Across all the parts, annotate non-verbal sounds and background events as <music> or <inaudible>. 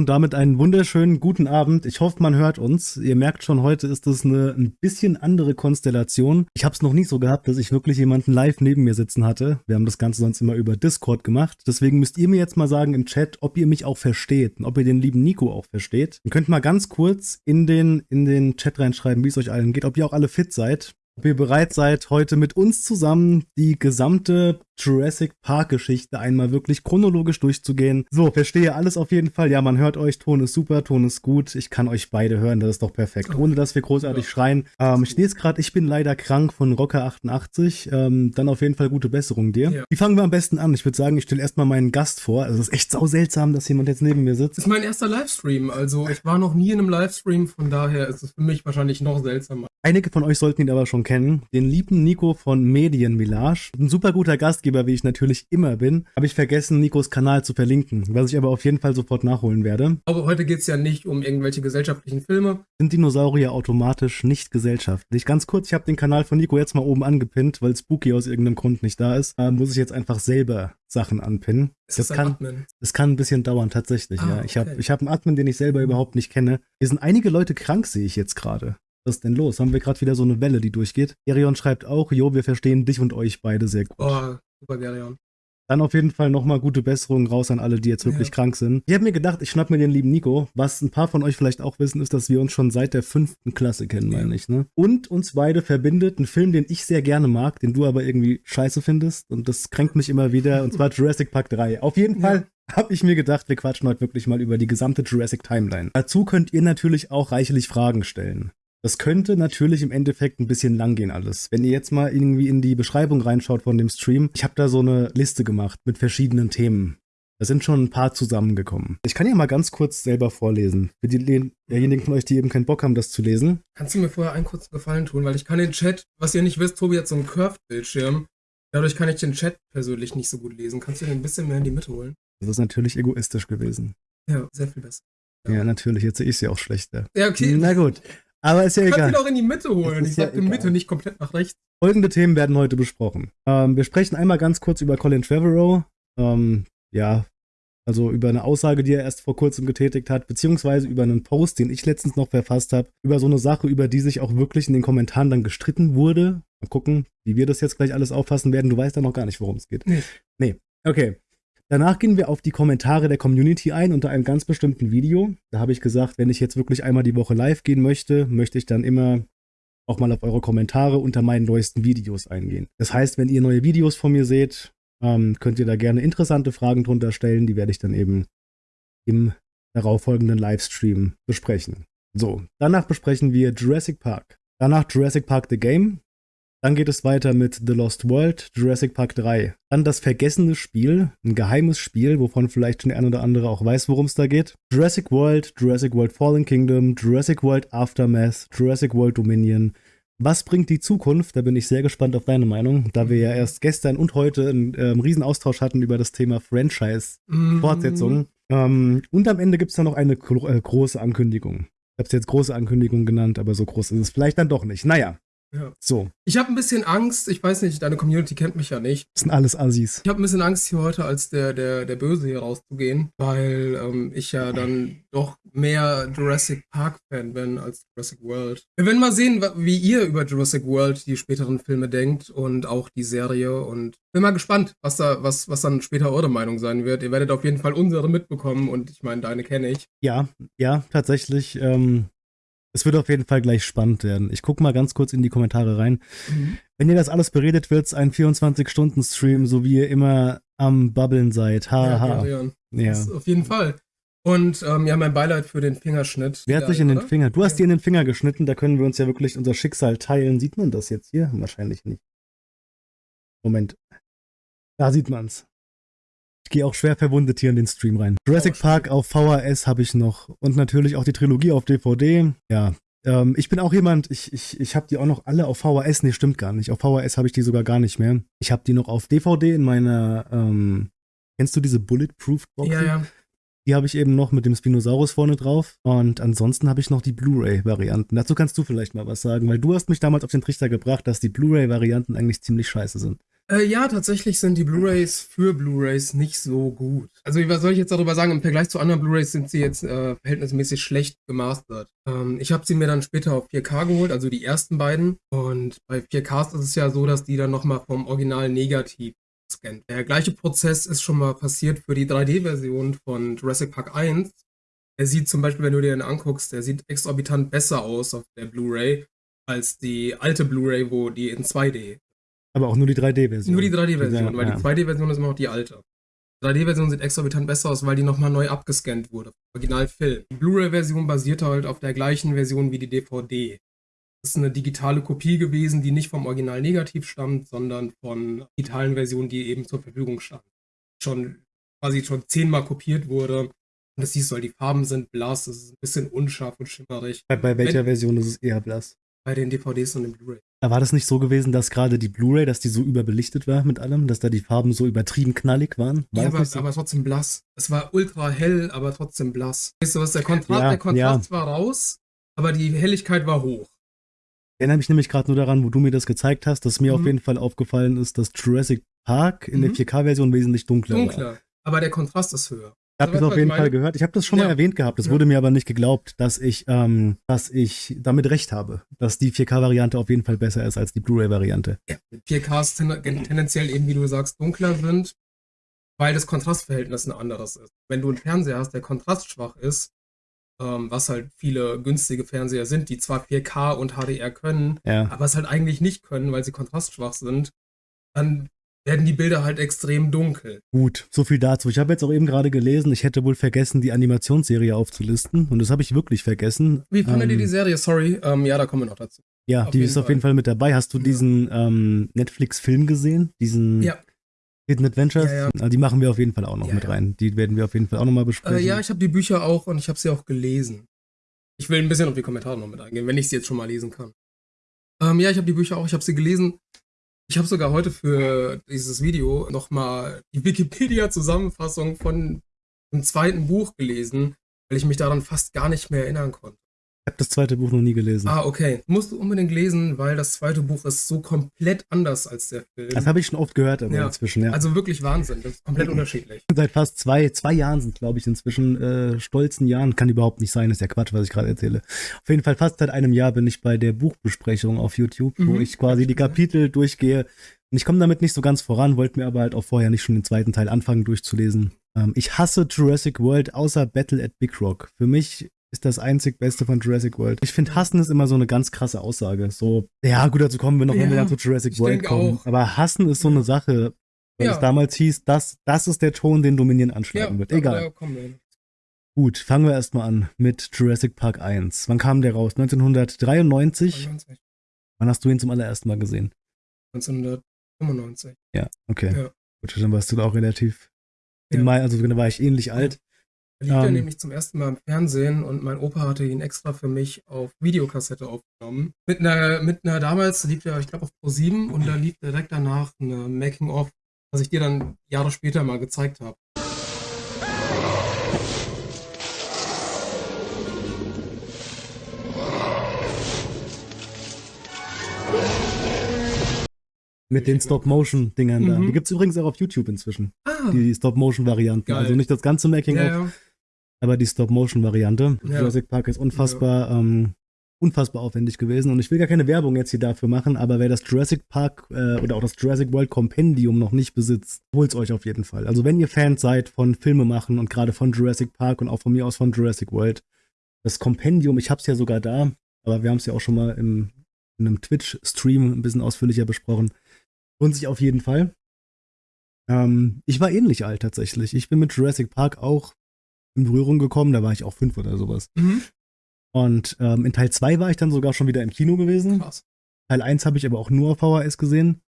Und damit einen wunderschönen guten Abend. Ich hoffe, man hört uns. Ihr merkt schon, heute ist es eine ein bisschen andere Konstellation. Ich habe es noch nie so gehabt, dass ich wirklich jemanden live neben mir sitzen hatte. Wir haben das Ganze sonst immer über Discord gemacht. Deswegen müsst ihr mir jetzt mal sagen im Chat, ob ihr mich auch versteht und ob ihr den lieben Nico auch versteht. Ihr könnt mal ganz kurz in den, in den Chat reinschreiben, wie es euch allen geht, ob ihr auch alle fit seid ob ihr bereit seid, heute mit uns zusammen die gesamte Jurassic Park Geschichte einmal wirklich chronologisch durchzugehen. So, verstehe alles auf jeden Fall. Ja, man hört euch, Ton ist super, Ton ist gut. Ich kann euch beide hören, das ist doch perfekt. Ohne dass wir großartig ja. schreien. Ähm, ich lese gerade, ich bin leider krank von Rocker88. Ähm, dann auf jeden Fall gute Besserung dir. Ja. Wie fangen wir am besten an? Ich würde sagen, ich stelle erstmal meinen Gast vor. Also es ist echt sau seltsam, dass jemand jetzt neben mir sitzt. Das ist mein erster Livestream. Also ich war noch nie in einem Livestream, von daher ist es für mich wahrscheinlich noch seltsamer. Einige von euch sollten ihn aber schon kennen. Den lieben Nico von Medienmillage. Ein super guter Gastgeber, wie ich natürlich immer bin. Habe ich vergessen, Nikos Kanal zu verlinken, was ich aber auf jeden Fall sofort nachholen werde. Aber heute geht es ja nicht um irgendwelche gesellschaftlichen Filme. Sind Dinosaurier automatisch nicht gesellschaftlich? Ganz kurz, ich habe den Kanal von Nico jetzt mal oben angepinnt, weil Spooky aus irgendeinem Grund nicht da ist. Äh, muss ich jetzt einfach selber Sachen anpinnen. Ist das, das kann, Admin? Das kann ein bisschen dauern, tatsächlich, ah, ja. Ich okay. habe ich hab einen Admin, den ich selber überhaupt nicht kenne. Hier sind einige Leute krank, sehe ich jetzt gerade. Was ist denn los? Haben wir gerade wieder so eine Welle, die durchgeht? Gerion schreibt auch, jo, wir verstehen dich und euch beide sehr gut. Oh, super, Gerion. Dann auf jeden Fall nochmal gute Besserungen raus an alle, die jetzt wirklich ja. krank sind. Ich habe mir gedacht, ich schnapp mir den lieben Nico. Was ein paar von euch vielleicht auch wissen, ist, dass wir uns schon seit der fünften Klasse kennen, meine ich. Ne? Und uns beide verbindet ein Film, den ich sehr gerne mag, den du aber irgendwie scheiße findest. Und das kränkt mich immer wieder. Und zwar <laughs> Jurassic Park 3. Auf jeden Fall ja. habe ich mir gedacht, wir quatschen heute wirklich mal über die gesamte Jurassic Timeline. Dazu könnt ihr natürlich auch reichlich Fragen stellen. Das könnte natürlich im Endeffekt ein bisschen lang gehen alles. Wenn ihr jetzt mal irgendwie in die Beschreibung reinschaut von dem Stream, ich habe da so eine Liste gemacht mit verschiedenen Themen. Da sind schon ein paar zusammengekommen. Ich kann ja mal ganz kurz selber vorlesen. Für diejenigen von euch, die eben keinen Bock haben, das zu lesen. Kannst du mir vorher einen kurzen Gefallen tun? Weil ich kann den Chat, was ihr nicht wisst, Tobi hat so einen Curved-Bildschirm. Dadurch kann ich den Chat persönlich nicht so gut lesen. Kannst du den ein bisschen mehr in die Mitte holen? Das ist natürlich egoistisch gewesen. Ja, sehr viel besser. Ja, ja natürlich. Jetzt sehe ich sie auch schlechter. Ja, okay. Na gut. Aber ist ja egal. Kannst ihn auch in die Mitte holen. Ich sag ja Mitte, nicht komplett nach rechts. Folgende Themen werden heute besprochen. Ähm, wir sprechen einmal ganz kurz über Colin Trevorrow. Ähm, ja, also über eine Aussage, die er erst vor kurzem getätigt hat, beziehungsweise über einen Post, den ich letztens noch verfasst habe, über so eine Sache, über die sich auch wirklich in den Kommentaren dann gestritten wurde. Mal gucken, wie wir das jetzt gleich alles auffassen werden. Du weißt ja noch gar nicht, worum es geht. Nee. Nee. Okay. Danach gehen wir auf die Kommentare der Community ein unter einem ganz bestimmten Video. Da habe ich gesagt, wenn ich jetzt wirklich einmal die Woche live gehen möchte, möchte ich dann immer auch mal auf eure Kommentare unter meinen neuesten Videos eingehen. Das heißt, wenn ihr neue Videos von mir seht, ähm, könnt ihr da gerne interessante Fragen drunter stellen. Die werde ich dann eben im darauffolgenden Livestream besprechen. So, danach besprechen wir Jurassic Park. Danach Jurassic Park The Game. Dann geht es weiter mit The Lost World, Jurassic Park 3. Dann das vergessene Spiel, ein geheimes Spiel, wovon vielleicht schon der ein oder andere auch weiß, worum es da geht. Jurassic World, Jurassic World Fallen Kingdom, Jurassic World Aftermath, Jurassic World Dominion. Was bringt die Zukunft? Da bin ich sehr gespannt auf deine Meinung, da wir ja erst gestern und heute einen äh, riesen Austausch hatten über das Thema Franchise-Fortsetzung. Mm. Ähm, und am Ende gibt es dann noch eine äh, große Ankündigung. Ich habe es jetzt große Ankündigung genannt, aber so groß ist es vielleicht dann doch nicht. Naja, ja. So. Ich habe ein bisschen Angst, ich weiß nicht, deine Community kennt mich ja nicht. Das sind alles Assis. Ich habe ein bisschen Angst, hier heute als der, der, der Böse hier rauszugehen, weil ähm, ich ja dann doch mehr Jurassic Park-Fan bin als Jurassic World. Wir werden mal sehen, wie ihr über Jurassic World die späteren Filme denkt und auch die Serie und bin mal gespannt, was da, was, was dann später eure Meinung sein wird. Ihr werdet auf jeden Fall unsere mitbekommen und ich meine, deine kenne ich. Ja, ja, tatsächlich. Ähm, es wird auf jeden Fall gleich spannend werden. Ich gucke mal ganz kurz in die Kommentare rein. Mhm. Wenn ihr das alles beredet, wird es ein 24-Stunden-Stream, so wie ihr immer am Babbeln seid. Haha. Ja, ja. auf jeden Fall. Und ähm, ja, mein Beileid für den Fingerschnitt. Wer hat sich in den Finger? Du hast ja. dir in den Finger geschnitten, da können wir uns ja wirklich unser Schicksal teilen. Sieht man das jetzt hier? Wahrscheinlich nicht. Moment. Da sieht man's. Ich gehe auch schwer verwundet hier in den Stream rein. Jurassic oh, Park auf VHS habe ich noch. Und natürlich auch die Trilogie auf DVD. Ja. Ähm, ich bin auch jemand, ich, ich, ich habe die auch noch alle auf VHS. Nee, stimmt gar nicht. Auf VHS habe ich die sogar gar nicht mehr. Ich habe die noch auf DVD in meiner, ähm, kennst du diese Bulletproof Box? Ja, ja. Die habe ich eben noch mit dem Spinosaurus vorne drauf. Und ansonsten habe ich noch die Blu-ray-Varianten. Dazu kannst du vielleicht mal was sagen, weil du hast mich damals auf den Trichter gebracht, dass die Blu-ray-Varianten eigentlich ziemlich scheiße sind. Äh, ja, tatsächlich sind die Blu-rays für Blu-rays nicht so gut. Also, was soll ich jetzt darüber sagen? Im Vergleich zu anderen Blu-rays sind sie jetzt äh, verhältnismäßig schlecht gemastert. Ähm, ich habe sie mir dann später auf 4K geholt, also die ersten beiden. Und bei 4Ks ist es ja so, dass die dann nochmal vom Original negativ scannt. Der gleiche Prozess ist schon mal passiert für die 3D-Version von Jurassic Park 1. Er sieht zum Beispiel, wenn du dir den anguckst, der sieht exorbitant besser aus auf der Blu-ray als die alte Blu-ray, wo die in 2D aber auch nur die 3D-Version. Nur die 3D-Version, weil ja. die 2D-Version ist immer noch die alte. Die 3D-Version sieht exorbitant besser aus, weil die nochmal neu abgescannt wurde. Originalfilm. Die Blu-ray-Version basiert halt auf der gleichen Version wie die DVD. Das ist eine digitale Kopie gewesen, die nicht vom Original negativ stammt, sondern von digitalen Versionen, die eben zur Verfügung standen. Schon quasi schon zehnmal kopiert wurde. Und das siehst du halt, die Farben sind blass, es ist ein bisschen unscharf und schimmerig. Bei, bei welcher Wenn, Version ist es eher blass? Bei den DVDs und den Blu-ray. War das nicht so gewesen, dass gerade die Blu-ray, dass die so überbelichtet war mit allem, dass da die Farben so übertrieben knallig waren? War ja, aber, so? aber, trotzdem blass. Es war ultra hell, aber trotzdem blass. Weißt du was, der Kontrast, ja, der Kontrast ja. war raus, aber die Helligkeit war hoch. Ich erinnere mich nämlich gerade nur daran, wo du mir das gezeigt hast, dass mir mhm. auf jeden Fall aufgefallen ist, dass Jurassic Park in mhm. der 4K-Version wesentlich dunkler, dunkler war. Dunkler, aber der Kontrast ist höher. Ich habe das auf jeden Fall gehört. Ich habe das schon ja. mal erwähnt gehabt. Es ja. wurde mir aber nicht geglaubt, dass ich, ähm, dass ich damit recht habe, dass die 4K-Variante auf jeden Fall besser ist als die Blu-ray-Variante. Ja, 4Ks ten tendenziell eben, wie du sagst, dunkler sind, weil das Kontrastverhältnis ein anderes ist. Wenn du einen Fernseher hast, der kontrastschwach ist, ähm, was halt viele günstige Fernseher sind, die zwar 4K und HDR können, aber es halt eigentlich nicht können, weil sie kontrastschwach sind, dann werden die Bilder halt extrem dunkel. Gut, so viel dazu. Ich habe jetzt auch eben gerade gelesen, ich hätte wohl vergessen, die Animationsserie aufzulisten. Und das habe ich wirklich vergessen. Wie fandet ähm, ihr die Serie? Sorry. Ähm, ja, da kommen wir noch dazu. Ja, auf die ist Fall. auf jeden Fall mit dabei. Hast du ja. diesen ähm, Netflix-Film gesehen? Diesen ja. Hidden Adventures? Ja, ja. Also die machen wir auf jeden Fall auch noch mit rein. Die werden wir auf jeden Fall auch nochmal besprechen. Äh, ja, ich habe die Bücher auch und ich habe sie auch gelesen. Ich will ein bisschen auf die Kommentare noch mit eingehen, wenn ich sie jetzt schon mal lesen kann. Ähm, ja, ich habe die Bücher auch, ich habe sie gelesen. Ich habe sogar heute für dieses Video nochmal die Wikipedia-Zusammenfassung von dem zweiten Buch gelesen, weil ich mich daran fast gar nicht mehr erinnern konnte habe das zweite Buch noch nie gelesen. Ah, okay. Musst du unbedingt lesen, weil das zweite Buch ist so komplett anders als der Film. Das habe ich schon oft gehört aber ja. inzwischen, ja. Also wirklich Wahnsinn. Das ist komplett <clears throat> unterschiedlich. Seit fast zwei, zwei Jahren sind, glaube ich, inzwischen äh, stolzen Jahren. Kann überhaupt nicht sein, ist ja Quatsch, was ich gerade erzähle. Auf jeden Fall fast seit einem Jahr bin ich bei der Buchbesprechung auf YouTube, mhm. wo ich quasi die Kapitel durchgehe. Und ich komme damit nicht so ganz voran, wollte mir aber halt auch vorher nicht schon den zweiten Teil anfangen durchzulesen. Ähm, ich hasse Jurassic World außer Battle at Big Rock. Für mich ist das einzig Beste von Jurassic World. Ich finde, Hassen ist immer so eine ganz krasse Aussage. So, ja, gut, dazu kommen wir noch, ja, wenn wir dann zu Jurassic World kommen. Auch. Aber Hassen ist so eine Sache, weil ja. es damals hieß, das, das ist der Ton, den Dominion anschlagen ja, wird. Egal. Gut, fangen wir erstmal an mit Jurassic Park 1. Wann kam der raus? 1993? 99. Wann hast du ihn zum allerersten Mal gesehen? 1995. Ja, okay. Gut, dann warst du da auch relativ. Ja. Mai, also da war ich ähnlich alt. Da lief um, er ähm. nämlich zum ersten Mal im Fernsehen und mein Opa hatte ihn extra für mich auf Videokassette aufgenommen. Mit einer, mit einer damals lief er, ich glaube, auf Pro 7 und da lief direkt danach eine Making-of, was ich dir dann Jahre später mal gezeigt habe. Mit den Stop-Motion-Dingern mhm. da. Die gibt es übrigens auch auf YouTube inzwischen. Ah. Die Stop-Motion-Varianten. Also nicht das ganze Making-of, ja, ja. Aber die Stop-Motion-Variante. Ja. Jurassic Park ist unfassbar, ja. ähm, unfassbar aufwendig gewesen. Und ich will gar keine Werbung jetzt hier dafür machen, aber wer das Jurassic Park äh, oder auch das Jurassic World Compendium noch nicht besitzt, holt's euch auf jeden Fall. Also wenn ihr Fans seid von Filme machen und gerade von Jurassic Park und auch von mir aus von Jurassic World, das Kompendium, ich hab's ja sogar da, aber wir haben es ja auch schon mal im, in einem Twitch-Stream ein bisschen ausführlicher besprochen. Lohnt sich auf jeden Fall. Ähm, ich war ähnlich alt tatsächlich. Ich bin mit Jurassic Park auch in Berührung gekommen. Da war ich auch fünf oder sowas. Mhm. Und ähm, in Teil 2 war ich dann sogar schon wieder im Kino gewesen. Krass. Teil 1 habe ich aber auch nur auf VHS gesehen.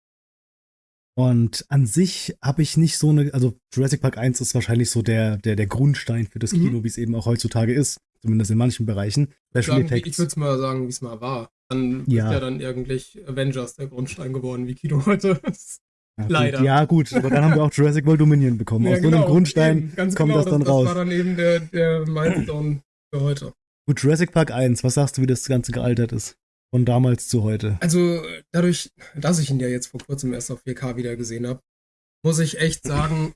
Und an sich habe ich nicht so eine, also Jurassic Park 1 ist wahrscheinlich so der, der, der Grundstein für das mhm. Kino, wie es eben auch heutzutage ist. Zumindest in manchen Bereichen. Sagen, ich würde es mal sagen, wie es mal war. Dann ja. ist ja dann irgendwie Avengers der Grundstein geworden, wie Kino heute <laughs> ist. Ja, Leider. Gut, ja, gut, aber dann haben wir auch Jurassic World Dominion bekommen. Ja, Aus genau, so einem genau, Grundstein eben, kommt genau, das dann das, raus. Das war dann eben der, der Milestone für heute. Gut, Jurassic Park 1, was sagst du, wie das Ganze gealtert ist? von damals zu heute? Also dadurch, dass ich ihn ja jetzt vor kurzem erst auf 4K wieder gesehen habe, muss ich echt sagen,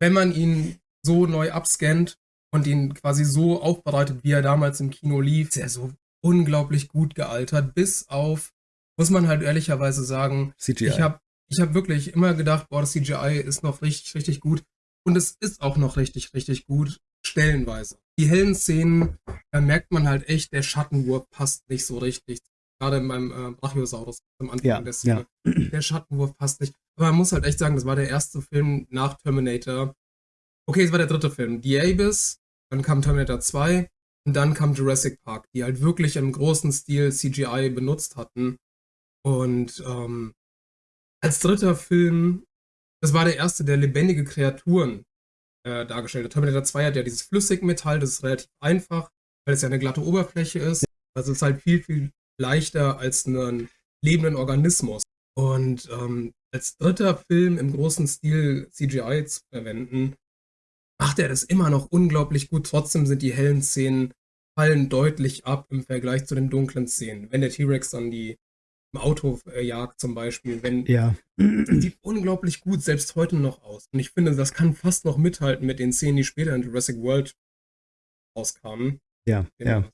wenn man ihn so neu abscannt und ihn quasi so aufbereitet, wie er damals im Kino lief, ist er so unglaublich gut gealtert, bis auf, muss man halt ehrlicherweise sagen, CGI. ich habe ich hab wirklich immer gedacht, boah, das CGI ist noch richtig, richtig gut. Und es ist auch noch richtig, richtig gut, stellenweise. Die hellen Szenen, da merkt man halt echt, der Schattenwurf passt nicht so richtig. Gerade in meinem äh, Brachiosaurus am Anfang Ja, der Szene. Der Schattenwurf passt nicht. Aber man muss halt echt sagen, das war der erste Film nach Terminator. Okay, es war der dritte Film. The Abyss, dann kam Terminator 2 und dann kam Jurassic Park, die halt wirklich im großen Stil CGI benutzt hatten. Und ähm, als dritter Film, das war der erste, der lebendige Kreaturen äh, dargestellt hat. Terminator 2 hat ja dieses Flüssigmetall, das ist relativ einfach, weil es ja eine glatte Oberfläche ist. Das ist halt viel, viel leichter als einen lebenden Organismus. Und ähm, als dritter Film im großen Stil CGI zu verwenden, macht er das immer noch unglaublich gut. Trotzdem sind die hellen Szenen fallen deutlich ab im Vergleich zu den dunklen Szenen. Wenn der T-Rex dann die im Auto äh, jagt zum Beispiel, wenn Ja. sieht unglaublich gut selbst heute noch aus. Und ich finde, das kann fast noch mithalten mit den Szenen, die später in Jurassic World rauskamen. Ja, Den, ja.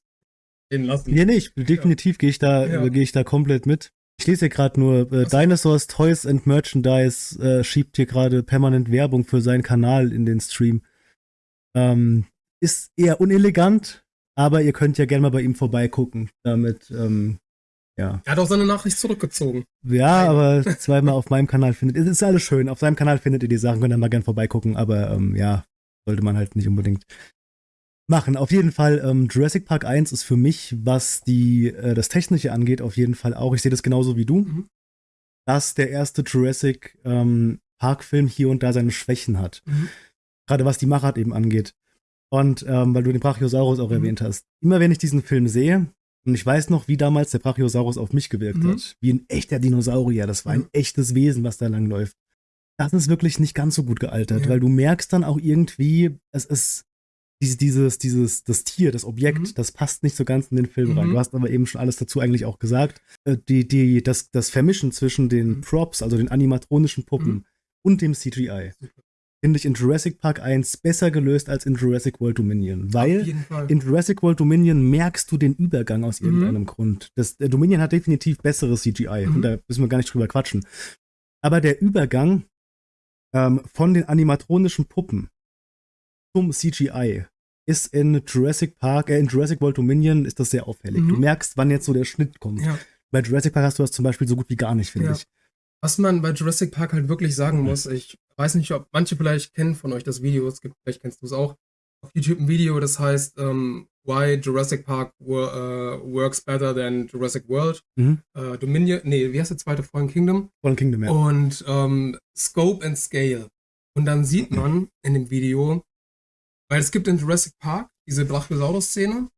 den lassen. Ja, nee, ich, definitiv gehe ich da, Ja. äh, gehe ich da komplett mit. Ich lese hier gerade nur, äh, Dinosaurs Toys and Merchandise äh, schiebt hier gerade permanent Werbung für seinen Kanal in den Stream. Ähm, ist eher unelegant, aber ihr könnt ja gerne mal bei ihm vorbeigucken. Damit, ähm, ja. Er hat auch seine Nachricht zurückgezogen. Ja, Nein. aber zweimal auf meinem Kanal findet. Es ist alles schön. Auf seinem Kanal findet ihr die Sachen, könnt ihr mal gerne vorbeigucken, aber ähm, ja, sollte man halt nicht unbedingt machen. Auf jeden Fall, ähm, Jurassic Park 1 ist für mich, was die, äh, das Technische angeht, auf jeden Fall auch. Ich sehe das genauso wie du, Mhm. dass der erste Jurassic ähm, Park-Film hier und da seine Schwächen hat. Mhm. Gerade was die Machart eben angeht. Und ähm, weil du den Brachiosaurus auch Mhm. erwähnt hast. Immer wenn ich diesen Film sehe, und ich weiß noch, wie damals der Brachiosaurus auf mich gewirkt Mhm. hat. Wie ein echter Dinosaurier. Das war ein Mhm. echtes Wesen, was da langläuft. Das ist wirklich nicht ganz so gut gealtert, Ja. weil du merkst dann auch irgendwie, es ist dieses, dieses, dieses, das Tier, das Objekt, Mhm. das passt nicht so ganz in den Film rein. Mhm. Du hast aber eben schon alles dazu eigentlich auch gesagt. Äh, Die, die, das, das Vermischen zwischen den Mhm. Props, also den animatronischen Puppen Mhm. und dem CGI, Super. Finde ich in Jurassic Park 1 besser gelöst als in Jurassic World Dominion. Weil in Jurassic World Dominion merkst du den Übergang aus Mhm. irgendeinem Grund. Das, der Dominion hat definitiv besseres CGI Mhm. und da müssen wir gar nicht drüber quatschen. Aber der Übergang ähm, von den animatronischen Puppen zum CGI ist in Jurassic Park, äh, in Jurassic World Dominion ist das sehr auffällig. Mhm. Du merkst, wann jetzt so der Schnitt kommt. ja. Bei Jurassic Park hast du das zum Beispiel so gut wie gar nicht, finde Ja. ich. Was man bei Jurassic Park halt wirklich sagen muss, ich weiß nicht, ob manche vielleicht kennen von euch das Video, es gibt, vielleicht kennst du es auch, auf YouTube ein Video, das heißt ähm, Why Jurassic Park wo, äh, works better than Jurassic World. Mhm. Äh, Dominion, nee, wie heißt der zweite Fallen Kingdom? Fallen Kingdom, ja. Und ähm, Scope and Scale. Und dann sieht man in dem Video, weil es gibt in Jurassic Park diese Brachiosaurus-Szene,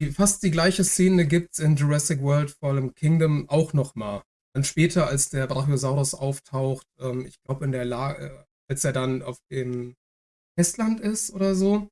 die, fast die gleiche Szene gibt es in Jurassic World Fallen Kingdom auch nochmal. Dann später, als der Brachiosaurus auftaucht, ähm, ich glaube in der Lage, als er dann auf dem Festland ist oder so.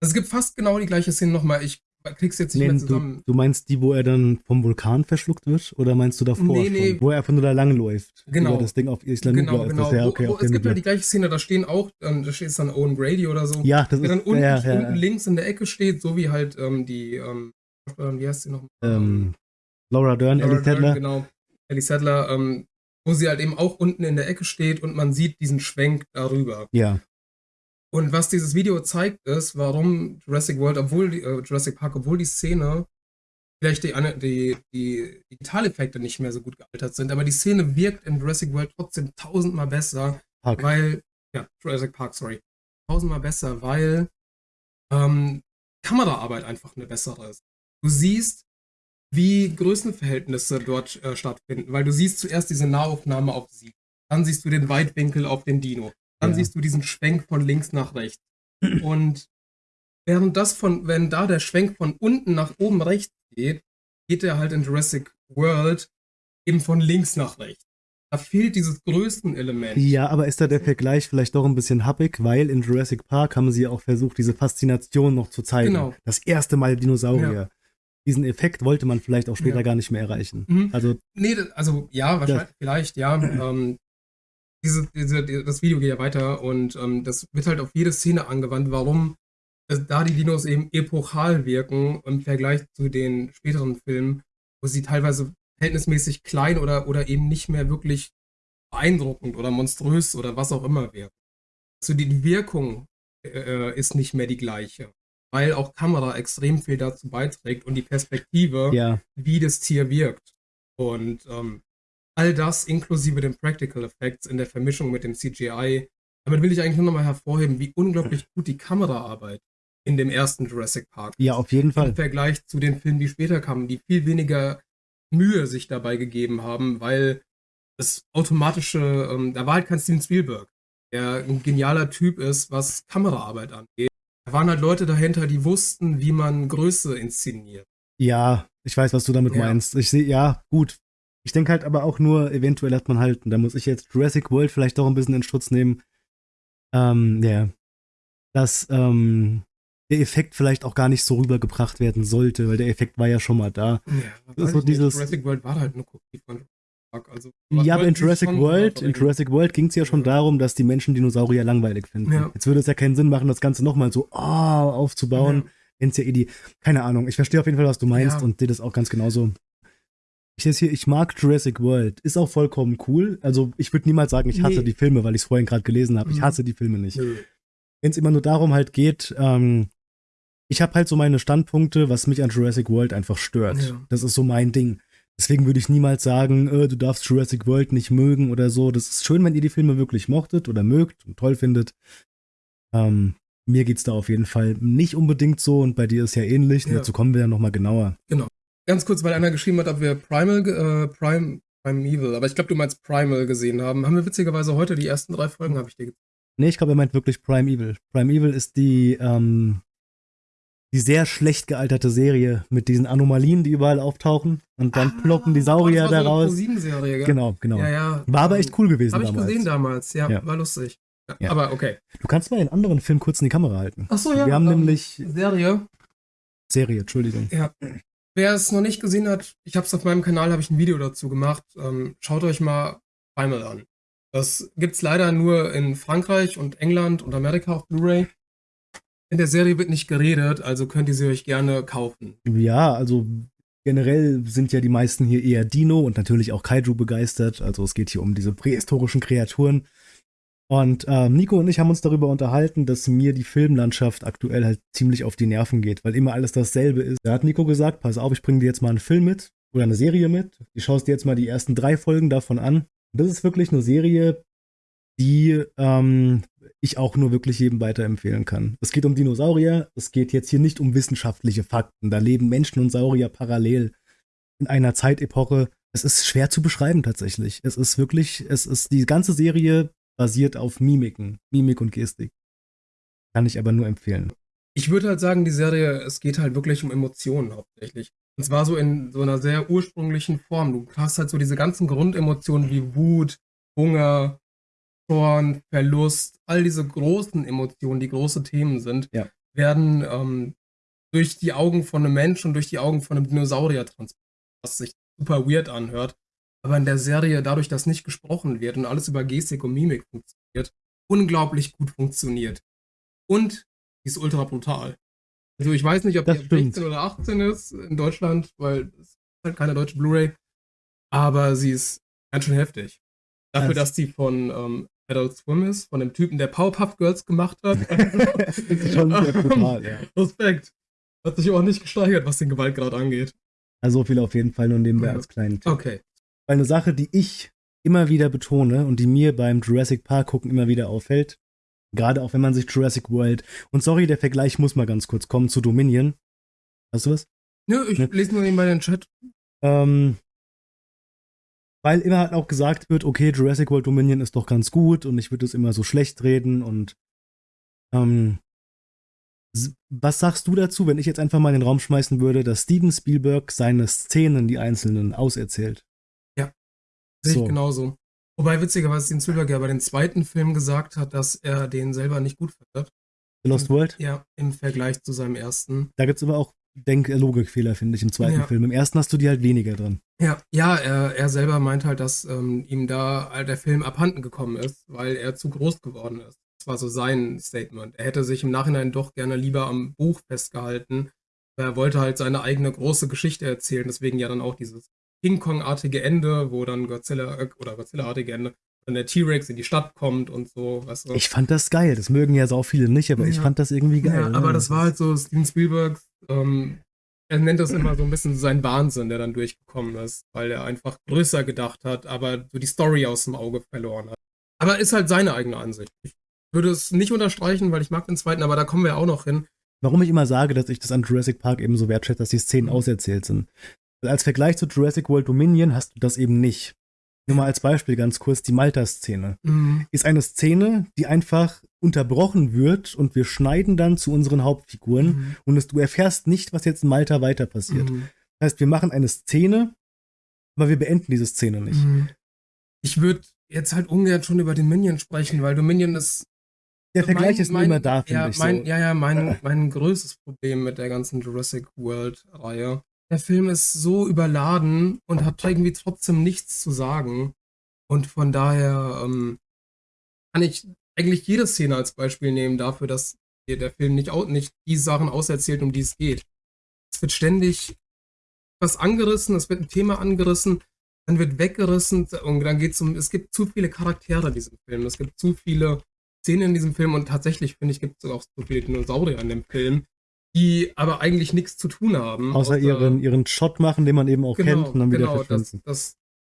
Also es gibt fast genau die gleiche Szene nochmal. Ich krieg's jetzt nicht Nee, mehr du, zusammen. du meinst die, wo er dann vom Vulkan verschluckt wird? Oder meinst du davor Nee, schon? nee. Wo er nur da langläuft? Genau. Über das Ding auf Isla Genau, Nubla ist genau. das. Ja, okay, wo, wo, es gibt ja die gleiche Szene, da stehen auch, ähm, da steht dann Owen Brady oder so. Ja, das der dann ist unten, ja, ja, unten links in der Ecke steht, so wie halt ähm, die, ähm, wie heißt sie noch? ähm, Laura Dern, Laura Ellie Dern, Tedler. Genau, Ellie Sattler, ähm, wo sie halt eben auch unten in der Ecke steht und man sieht diesen Schwenk darüber. Ja, Und was dieses Video zeigt, ist, warum Jurassic World, obwohl die, äh, Jurassic Park, obwohl die Szene vielleicht die, die, die Digitaleffekte nicht mehr so gut gealtert sind, aber die Szene wirkt in Jurassic World trotzdem tausendmal besser, Park. weil, ja, Jurassic Park, sorry, tausendmal besser, weil ähm, Kameraarbeit einfach eine bessere ist. Du siehst, wie Größenverhältnisse dort äh, stattfinden, weil du siehst zuerst diese Nahaufnahme auf sie, dann siehst du den Weitwinkel auf den Dino, dann Ja. siehst du diesen Schwenk von links nach rechts. Und während das von, wenn da der Schwenk von unten nach oben rechts geht, geht er halt in Jurassic World eben von links nach rechts. Da fehlt dieses Größenelement. Ja, aber ist da der Vergleich vielleicht doch ein bisschen happig, weil in Jurassic Park haben sie auch versucht, diese Faszination noch zu zeigen. Genau. Das erste Mal Dinosaurier. Diesen Effekt wollte man vielleicht auch später Ja. gar nicht mehr erreichen. Mhm. Also, Nee, also ja, wahrscheinlich, vielleicht, ja. <clears throat> Ähm, diese, diese, die- das Video geht ja weiter und ähm, das wird halt auf jede Szene angewandt, warum äh, da die Dinos eben epochal wirken im Vergleich zu den späteren Filmen, wo sie teilweise verhältnismäßig klein oder, oder eben nicht mehr wirklich beeindruckend oder monströs oder was auch immer wirken. Also die die Wirkung äh, ist nicht mehr die gleiche, weil auch Kamera extrem viel dazu beiträgt und die Perspektive ja, wie das Tier wirkt. Und ähm, all das inklusive den Practical Effects in der Vermischung mit dem CGI. Damit will ich eigentlich nur nochmal hervorheben, wie unglaublich gut die Kameraarbeit in dem ersten Jurassic Park ist. ja, auf jeden Fall. Im Vergleich zu den Filmen, die später kamen, die viel weniger Mühe sich dabei gegeben haben, weil das automatische, ähm, da war halt kein Steven Spielberg, der ein genialer Typ ist, was Kameraarbeit angeht. Da waren halt Leute dahinter, die wussten, wie man Größe inszeniert. Ja, ich weiß, was du damit Ja. meinst. Ich sehe, ja, gut. Ich denke halt aber auch nur, eventuell hat man halt, und da muss ich jetzt Jurassic World vielleicht doch ein bisschen in Schutz nehmen, ähm, ja, dass ähm, der Effekt vielleicht auch gar nicht so rübergebracht werden sollte, weil der Effekt war ja schon mal da. Ja, Das ist so dieses- Jurassic World war halt eine Kopie von Park. Also, Ja, aber in Jurassic World, in. Jurassic World ging es ja schon Ja. darum, dass die Menschen Dinosaurier langweilig finden. Ja. Jetzt würde es ja keinen Sinn machen, das Ganze nochmal so oh, aufzubauen, Ja. wenn es ja eh die, keine Ahnung, ich verstehe auf jeden Fall, was du meinst und sehe das auch ganz genauso. Ich hier, ich mag Jurassic World, ist auch vollkommen cool. Also ich würde niemals sagen, ich hasse Nee. die Filme, weil ich es vorhin gerade gelesen habe. Ich Mhm. hasse die Filme nicht. Nö. Wenn es immer nur darum halt geht, ähm, ich habe halt so meine Standpunkte, was mich an Jurassic World einfach stört. Ja. Das ist so mein Ding. Deswegen würde ich niemals sagen, äh, du darfst Jurassic World nicht mögen oder so. Das ist schön, wenn ihr die Filme wirklich mochtet oder mögt und toll findet. Ähm, mir geht's da auf jeden Fall nicht unbedingt so und bei dir ist ja ähnlich. Und Ja. dazu kommen wir ja nochmal genauer. Ganz kurz, weil einer geschrieben hat, ob wir Primal, äh, Prime, Primeval, aber ich glaube, du meinst Primal gesehen haben. Haben wir witzigerweise heute die ersten drei Folgen, habe ich dir gezeigt. Nee, ich glaube, er meint wirklich Prime Evil. Prime Evil ist die, ähm, die sehr schlecht gealterte Serie mit diesen Anomalien, die überall auftauchen. Und dann ploppen die Saurier Ah, das war so eine daraus. Pro-7-Serie, gell? Genau, genau. Ja, ja. War aber echt cool gewesen Habe ich damals. gesehen damals, ja, Ja. war lustig. Ja, Ja. Aber okay. Du kannst mal den anderen Film kurz in die Kamera halten. Achso, ja. Wir haben ähm, nämlich Serie. Serie, Entschuldigung. Wer es noch nicht gesehen hat, ich habe es auf meinem Kanal, habe ich ein Video dazu gemacht. Ähm, schaut euch mal Primal an. Das gibt's leider nur in Frankreich und England und Amerika auf Blu-ray. In der Serie wird nicht geredet, also könnt ihr sie euch gerne kaufen. Ja, also generell sind ja die meisten hier eher Dino und natürlich auch Kaiju begeistert. Also es geht hier um diese prähistorischen Kreaturen. Und ähm, Nico und ich haben uns darüber unterhalten, dass mir die Filmlandschaft aktuell halt ziemlich auf die Nerven geht, weil immer alles dasselbe ist. Da hat Nico gesagt, pass auf, ich bringe dir jetzt mal einen Film mit oder eine Serie mit. Du schaust dir jetzt mal die ersten drei Folgen davon an. Und das ist wirklich eine Serie, die ähm, ich auch nur wirklich jedem weiterempfehlen kann. Es geht um Dinosaurier, es geht jetzt hier nicht um wissenschaftliche Fakten. Da leben Menschen und Saurier parallel in einer Zeitepoche. Es ist schwer zu beschreiben tatsächlich. Es ist wirklich, es ist die ganze Serie basiert auf Mimiken, Mimik und Gestik. Kann ich aber nur empfehlen. Ich würde halt sagen, die Serie, es geht halt wirklich um Emotionen hauptsächlich. Und zwar so in so einer sehr ursprünglichen Form. Du hast halt so diese ganzen Grundemotionen wie Wut, Hunger, Zorn, Verlust, all diese großen Emotionen, die große Themen sind, Ja. werden ähm, durch die Augen von einem Menschen und durch die Augen von einem Dinosaurier transportiert, was sich super weird anhört. Aber in der Serie, dadurch, dass nicht gesprochen wird und alles über Gestik und Mimik funktioniert, unglaublich gut funktioniert. Und die ist ultra brutal. Also ich weiß nicht, ob Das die ab stimmt. 16 oder 18 ist in Deutschland, weil es ist halt keine deutsche Blu-ray. Aber sie ist ganz schön heftig. Dafür, Das- dass die von ähm, Adult Swim ist, von dem Typen, der Powerpuff Girls gemacht hat. <laughs> Das ist schon sehr brutal, ja. <laughs> Respekt. Hat sich auch nicht gesteigert, was den Gewaltgrad angeht. Also so viel auf jeden Fall nur nebenbei Ja. als kleinen Tipp. Okay. Eine Sache, die ich immer wieder betone und die mir beim Jurassic Park gucken immer wieder auffällt, gerade auch wenn man sich Jurassic World und sorry, der Vergleich muss mal ganz kurz kommen zu Dominion. Hast du was? Nö, ich Ne? lese nur nebenbei den Chat. Ähm, weil immer halt auch gesagt wird, okay, Jurassic World Dominion ist doch ganz gut und ich würde es immer so schlecht reden und ähm, was sagst du dazu, wenn ich jetzt einfach mal in den Raum schmeißen würde, dass Steven Spielberg seine Szenen, die einzelnen, auserzählt? Sehe So. ich genauso. Wobei witzigerweise Steven Spielberg ja bei dem zweiten Film gesagt hat, dass er den selber nicht gut findet. The Lost World? Ja, im Vergleich zu seinem ersten. Da gibt es aber auch Denk-Logikfehler, finde ich, im zweiten Ja. Film. Im ersten hast du die halt weniger drin. Ja, ja, er, er selber meint halt, dass ähm, ihm da halt der Film abhanden gekommen ist, weil er zu groß geworden ist. Das war so sein Statement. Er hätte sich im Nachhinein doch gerne lieber am Buch festgehalten. Er wollte halt seine eigene große Geschichte erzählen, deswegen ja dann auch dieses King Kong-artige Ende, wo dann Godzilla äh, oder Godzilla-artige Ende, dann der T-Rex in die Stadt kommt und so, weißt du. Ich fand das geil. Das mögen ja so viele nicht, aber ich Ja. fand das irgendwie geil. Ja, ne? aber das war halt so Steven Spielberg, ähm, er nennt das immer so ein bisschen sein Wahnsinn, der dann durchgekommen ist, weil er einfach größer gedacht hat, aber so die Story aus dem Auge verloren hat. Aber ist halt seine eigene Ansicht. Ich würde es nicht unterstreichen, weil ich mag den zweiten, aber da kommen wir auch noch hin. Warum ich immer sage, dass ich das an Jurassic Park eben so wertschätze, dass die Szenen auserzählt sind. Als Vergleich zu Jurassic World Dominion hast du das eben nicht. Nur mal als Beispiel ganz kurz die Malta-Szene. Mhm. Ist eine Szene, die einfach unterbrochen wird und wir schneiden dann zu unseren Hauptfiguren Mhm. und es, du erfährst nicht, was jetzt in Malta weiter passiert. Mhm. Das heißt, wir machen eine Szene, aber wir beenden diese Szene nicht. Mhm. Ich würde jetzt halt ungern schon über Dominion sprechen, weil Dominion ist Der Vergleich mein- ist mein- immer da, finde ja, ich. mein, so. Ja, ja, mein, mein größtes Problem mit der ganzen Jurassic World-Reihe. Der Film ist so überladen und hat irgendwie trotzdem nichts zu sagen. Und von daher ähm, kann ich eigentlich jede Szene als Beispiel nehmen dafür, dass der Film nicht, nicht die Sachen auserzählt, um die es geht. Es wird ständig was angerissen, es wird ein Thema angerissen, dann wird weggerissen und dann geht es um, es gibt zu viele Charaktere in diesem Film, es gibt zu viele Szenen in diesem Film und tatsächlich finde ich, gibt es auch so viele Dinosaurier in dem Film, die aber eigentlich nichts zu tun haben. Außer ihren, ihren Shot machen, den man eben auch kennt und dann wieder genau, das, verschwinden. das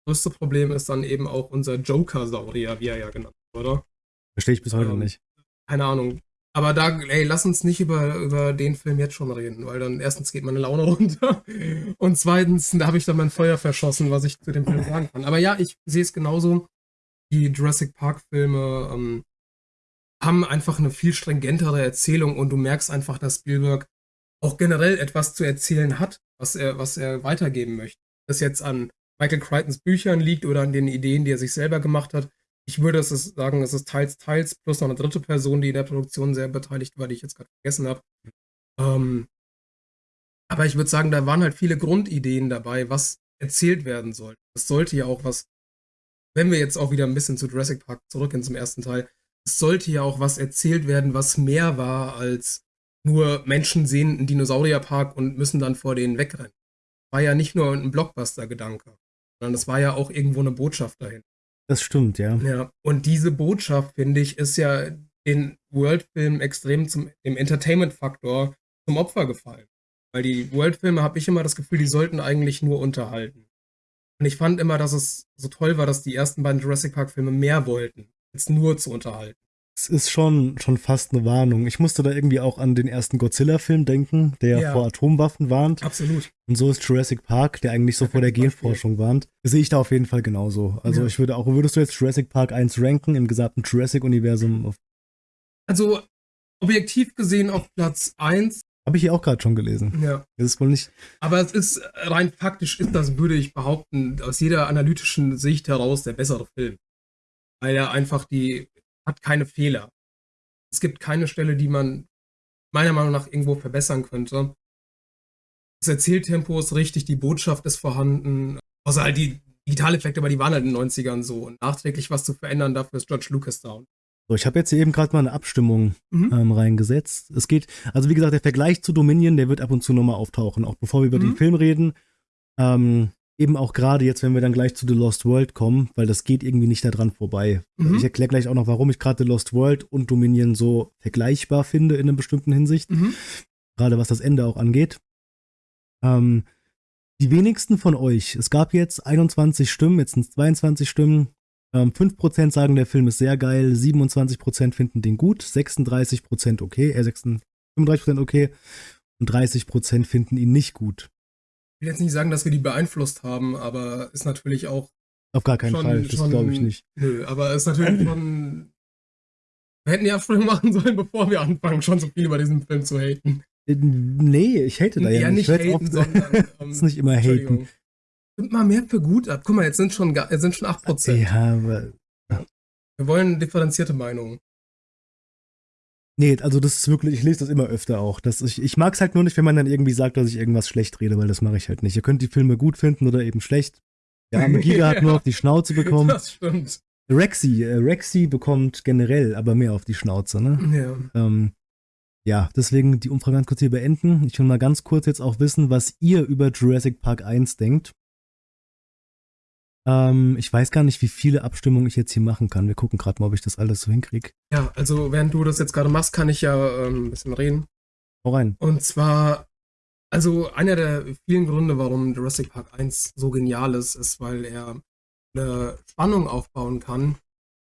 größte Problem ist dann eben auch unser Joker-Saurier, wie er ja genannt wurde, oder? Verstehe ich bis heute Ähm, nicht. Keine Ahnung. Aber da, ey, lass uns nicht über, über den Film jetzt schon reden, weil dann erstens geht meine Laune <laughs> runter und zweitens, da habe ich dann mein Feuer verschossen, was ich zu dem Film sagen kann. Aber ja, ich sehe es genauso. Die Jurassic Park-Filme ähm, haben einfach eine viel stringentere Erzählung und du merkst einfach, dass Spielberg auch generell etwas zu erzählen hat, was er, was er weitergeben möchte. Das jetzt an Michael Crichtons Büchern liegt oder an den Ideen, die er sich selber gemacht hat. Ich würde es sagen, es ist teils, teils, plus noch eine dritte Person, die in der Produktion sehr beteiligt war, die ich jetzt gerade vergessen habe. Ähm, aber ich würde sagen, da waren halt viele Grundideen dabei, was erzählt werden sollte. Es sollte ja auch was, wenn wir jetzt auch wieder ein bisschen zu Jurassic Park zurückgehen zum ersten Teil, es sollte ja auch was erzählt werden, was mehr war als nur Menschen sehen einen Dinosaurierpark und müssen dann vor denen wegrennen. War ja nicht nur ein Blockbuster-Gedanke, sondern es war ja auch irgendwo eine Botschaft dahin. Das stimmt, ja. Ja, und diese Botschaft, finde ich, ist ja den World-Filmen extrem zum, dem Entertainment-Faktor zum Opfer gefallen. Weil die World-Filme, habe ich immer das Gefühl, die sollten eigentlich nur unterhalten. Und ich fand immer, dass es so toll war, dass die ersten beiden Jurassic Park-Filme mehr wollten, als nur zu unterhalten. Es ist schon, schon fast eine Warnung. Ich musste da irgendwie auch an den ersten Godzilla-Film denken, der Ja. vor Atomwaffen warnt. Absolut. Und so ist Jurassic Park, der eigentlich so vor der. <laughs> Genforschung warnt. Sehe ich da auf jeden Fall genauso. Also Ja. ich würde auch, würdest du jetzt Jurassic Park 1 ranken im gesamten Jurassic-Universum? Also, objektiv gesehen auf Platz 1, Habe ich hier auch gerade schon gelesen. ja. Das ist wohl nicht. Aber es ist rein faktisch ist das, würde ich behaupten, aus jeder analytischen Sicht heraus der bessere Film. Weil er einfach die, hat keine Fehler. Es gibt keine Stelle, die man meiner Meinung nach irgendwo verbessern könnte. Das Erzähltempo ist richtig, die Botschaft ist vorhanden. Außer halt die Digitaleffekte, aber die waren halt in den 90ern so. Und nachträglich was zu verändern, dafür ist George Lucas da. So, ich habe jetzt hier eben gerade mal eine Abstimmung Mhm. ähm, reingesetzt. Es geht, also wie gesagt, der Vergleich zu Dominion, der wird ab und zu nochmal auftauchen, auch bevor wir über Mhm. den Film reden. Ähm, eben auch gerade jetzt, wenn wir dann gleich zu The Lost World kommen, weil das geht irgendwie nicht daran vorbei. Mhm. Ich erkläre gleich auch noch, warum ich gerade The Lost World und Dominion so vergleichbar finde in einer bestimmten Hinsicht, Mhm. gerade was das Ende auch angeht. Ähm, die wenigsten von euch, es gab jetzt 21 Stimmen, jetzt sind es 22 Stimmen. Ähm, 5% sagen, der Film ist sehr geil, 27% finden den gut, 36% okay, äh, 36, 35% okay und 30% finden ihn nicht gut. Ich will jetzt nicht sagen, dass wir die beeinflusst haben, aber ist natürlich auch Auf gar keinen Schon- Fall, das glaube ich nicht. Nö, aber ist natürlich schon. Wir hätten die Absprung <laughs> machen sollen, bevor wir anfangen, schon so viel über diesen Film zu haten. Nee, ich hate da ja, ja, nicht Ich hör's haten, oft- sondern. <laughs> Ähm, ist nicht immer haten. Stimmt mal mehr für gut ab. Guck mal, jetzt sind schon, jetzt sind schon 8%. Ja, aber Wir wollen differenzierte Meinungen. Nee, also das ist wirklich, ich lese das immer öfter auch. Dass ich ich mag es halt nur nicht, wenn man dann irgendwie sagt, dass ich irgendwas schlecht rede, weil das mache ich halt nicht. Ihr könnt die Filme gut finden oder eben schlecht. Der <laughs> arme Giga hat nur auf die Schnauze <laughs> bekommen. Das stimmt. Rexy, äh, Rexy bekommt generell aber mehr auf die Schnauze, ne? Ja. Ähm, ja, deswegen die Umfrage ganz kurz hier beenden. Ich will mal ganz kurz jetzt auch wissen, was ihr über Jurassic Park 1 denkt. Ähm, ich weiß gar nicht, wie viele Abstimmungen ich jetzt hier machen kann. Wir gucken gerade mal, ob ich das alles so hinkriege. ja, also während du das jetzt gerade machst, kann ich ja ähm, ein bisschen reden. Hau rein. Und zwar, also einer der vielen Gründe, warum Jurassic Park 1 so genial ist, ist, weil er eine Spannung aufbauen kann,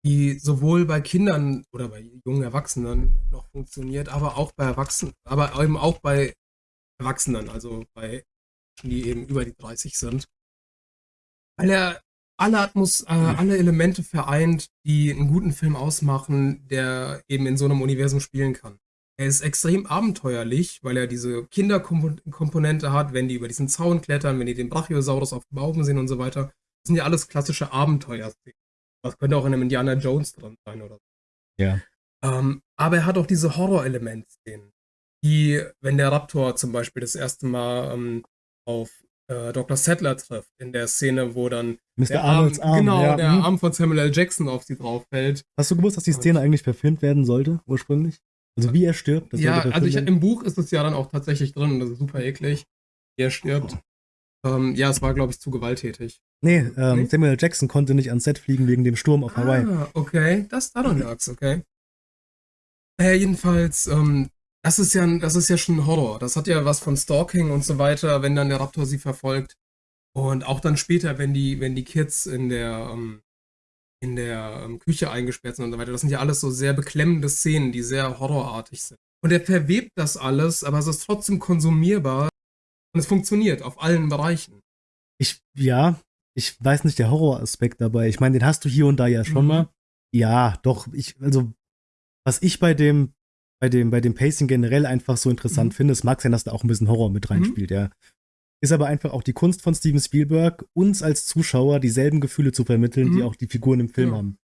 die sowohl bei Kindern oder bei jungen Erwachsenen noch funktioniert, aber auch bei Erwachsenen, aber eben auch bei Erwachsenen, also bei Menschen, die eben über die 30 sind. Weil er alle Atmos, äh, alle Elemente vereint, die einen guten Film ausmachen, der eben in so einem Universum spielen kann. Er ist extrem abenteuerlich, weil er diese Kinderkomponente hat, wenn die über diesen Zaun klettern, wenn die den Brachiosaurus auf dem Baum sehen und so weiter. Das sind ja alles klassische Abenteuer. Das könnte auch in einem Indiana Jones drin sein oder so. Ja. Ähm, aber er hat auch diese Horror-Elemente-Szenen, die, wenn der Raptor zum Beispiel das erste Mal ähm, auf äh, Dr. Settler trifft, in der Szene, wo dann Mr. der Arnolds Arm. genau, ja. der hm. Arm von Samuel L. Jackson auf sie drauf fällt. Hast du gewusst, dass die Szene eigentlich verfilmt werden sollte, ursprünglich? Also wie er stirbt? das ja, also ich, im Buch ist es ja dann auch tatsächlich drin und das ist super eklig. wie Er stirbt. Ähm, ja, es war, glaube ich, zu gewalttätig. Nee, ähm, Nee? Samuel L. Jackson konnte nicht ans Set fliegen wegen dem Sturm auf Hawaii. Ah, okay. Das daran lag's, okay. Äh, jedenfalls, ähm, das ist ja, das ist ja schon Horror. Das hat ja was von Stalking und so weiter, wenn dann der Raptor sie verfolgt. Und auch dann später, wenn die, wenn die Kids in der, ähm, in der ähm, Küche eingesperrt sind und so weiter. Das sind ja alles so sehr beklemmende Szenen, die sehr horrorartig sind. Und er verwebt das alles, aber es ist trotzdem konsumierbar und es funktioniert auf allen Bereichen. Ich, ja, ich weiß nicht, der Horroraspekt dabei. Ich meine, den hast du hier und da ja schon Mhm. mal. Ja, doch, ich, also, was ich bei dem, bei dem, bei dem Pacing generell einfach so interessant Mhm. finde, es mag sein, dass da auch ein bisschen Horror mit reinspielt, ja. Ist aber einfach auch die Kunst von Steven Spielberg, uns als Zuschauer dieselben Gefühle zu vermitteln, die Mhm. auch die Figuren im Film Ja. haben.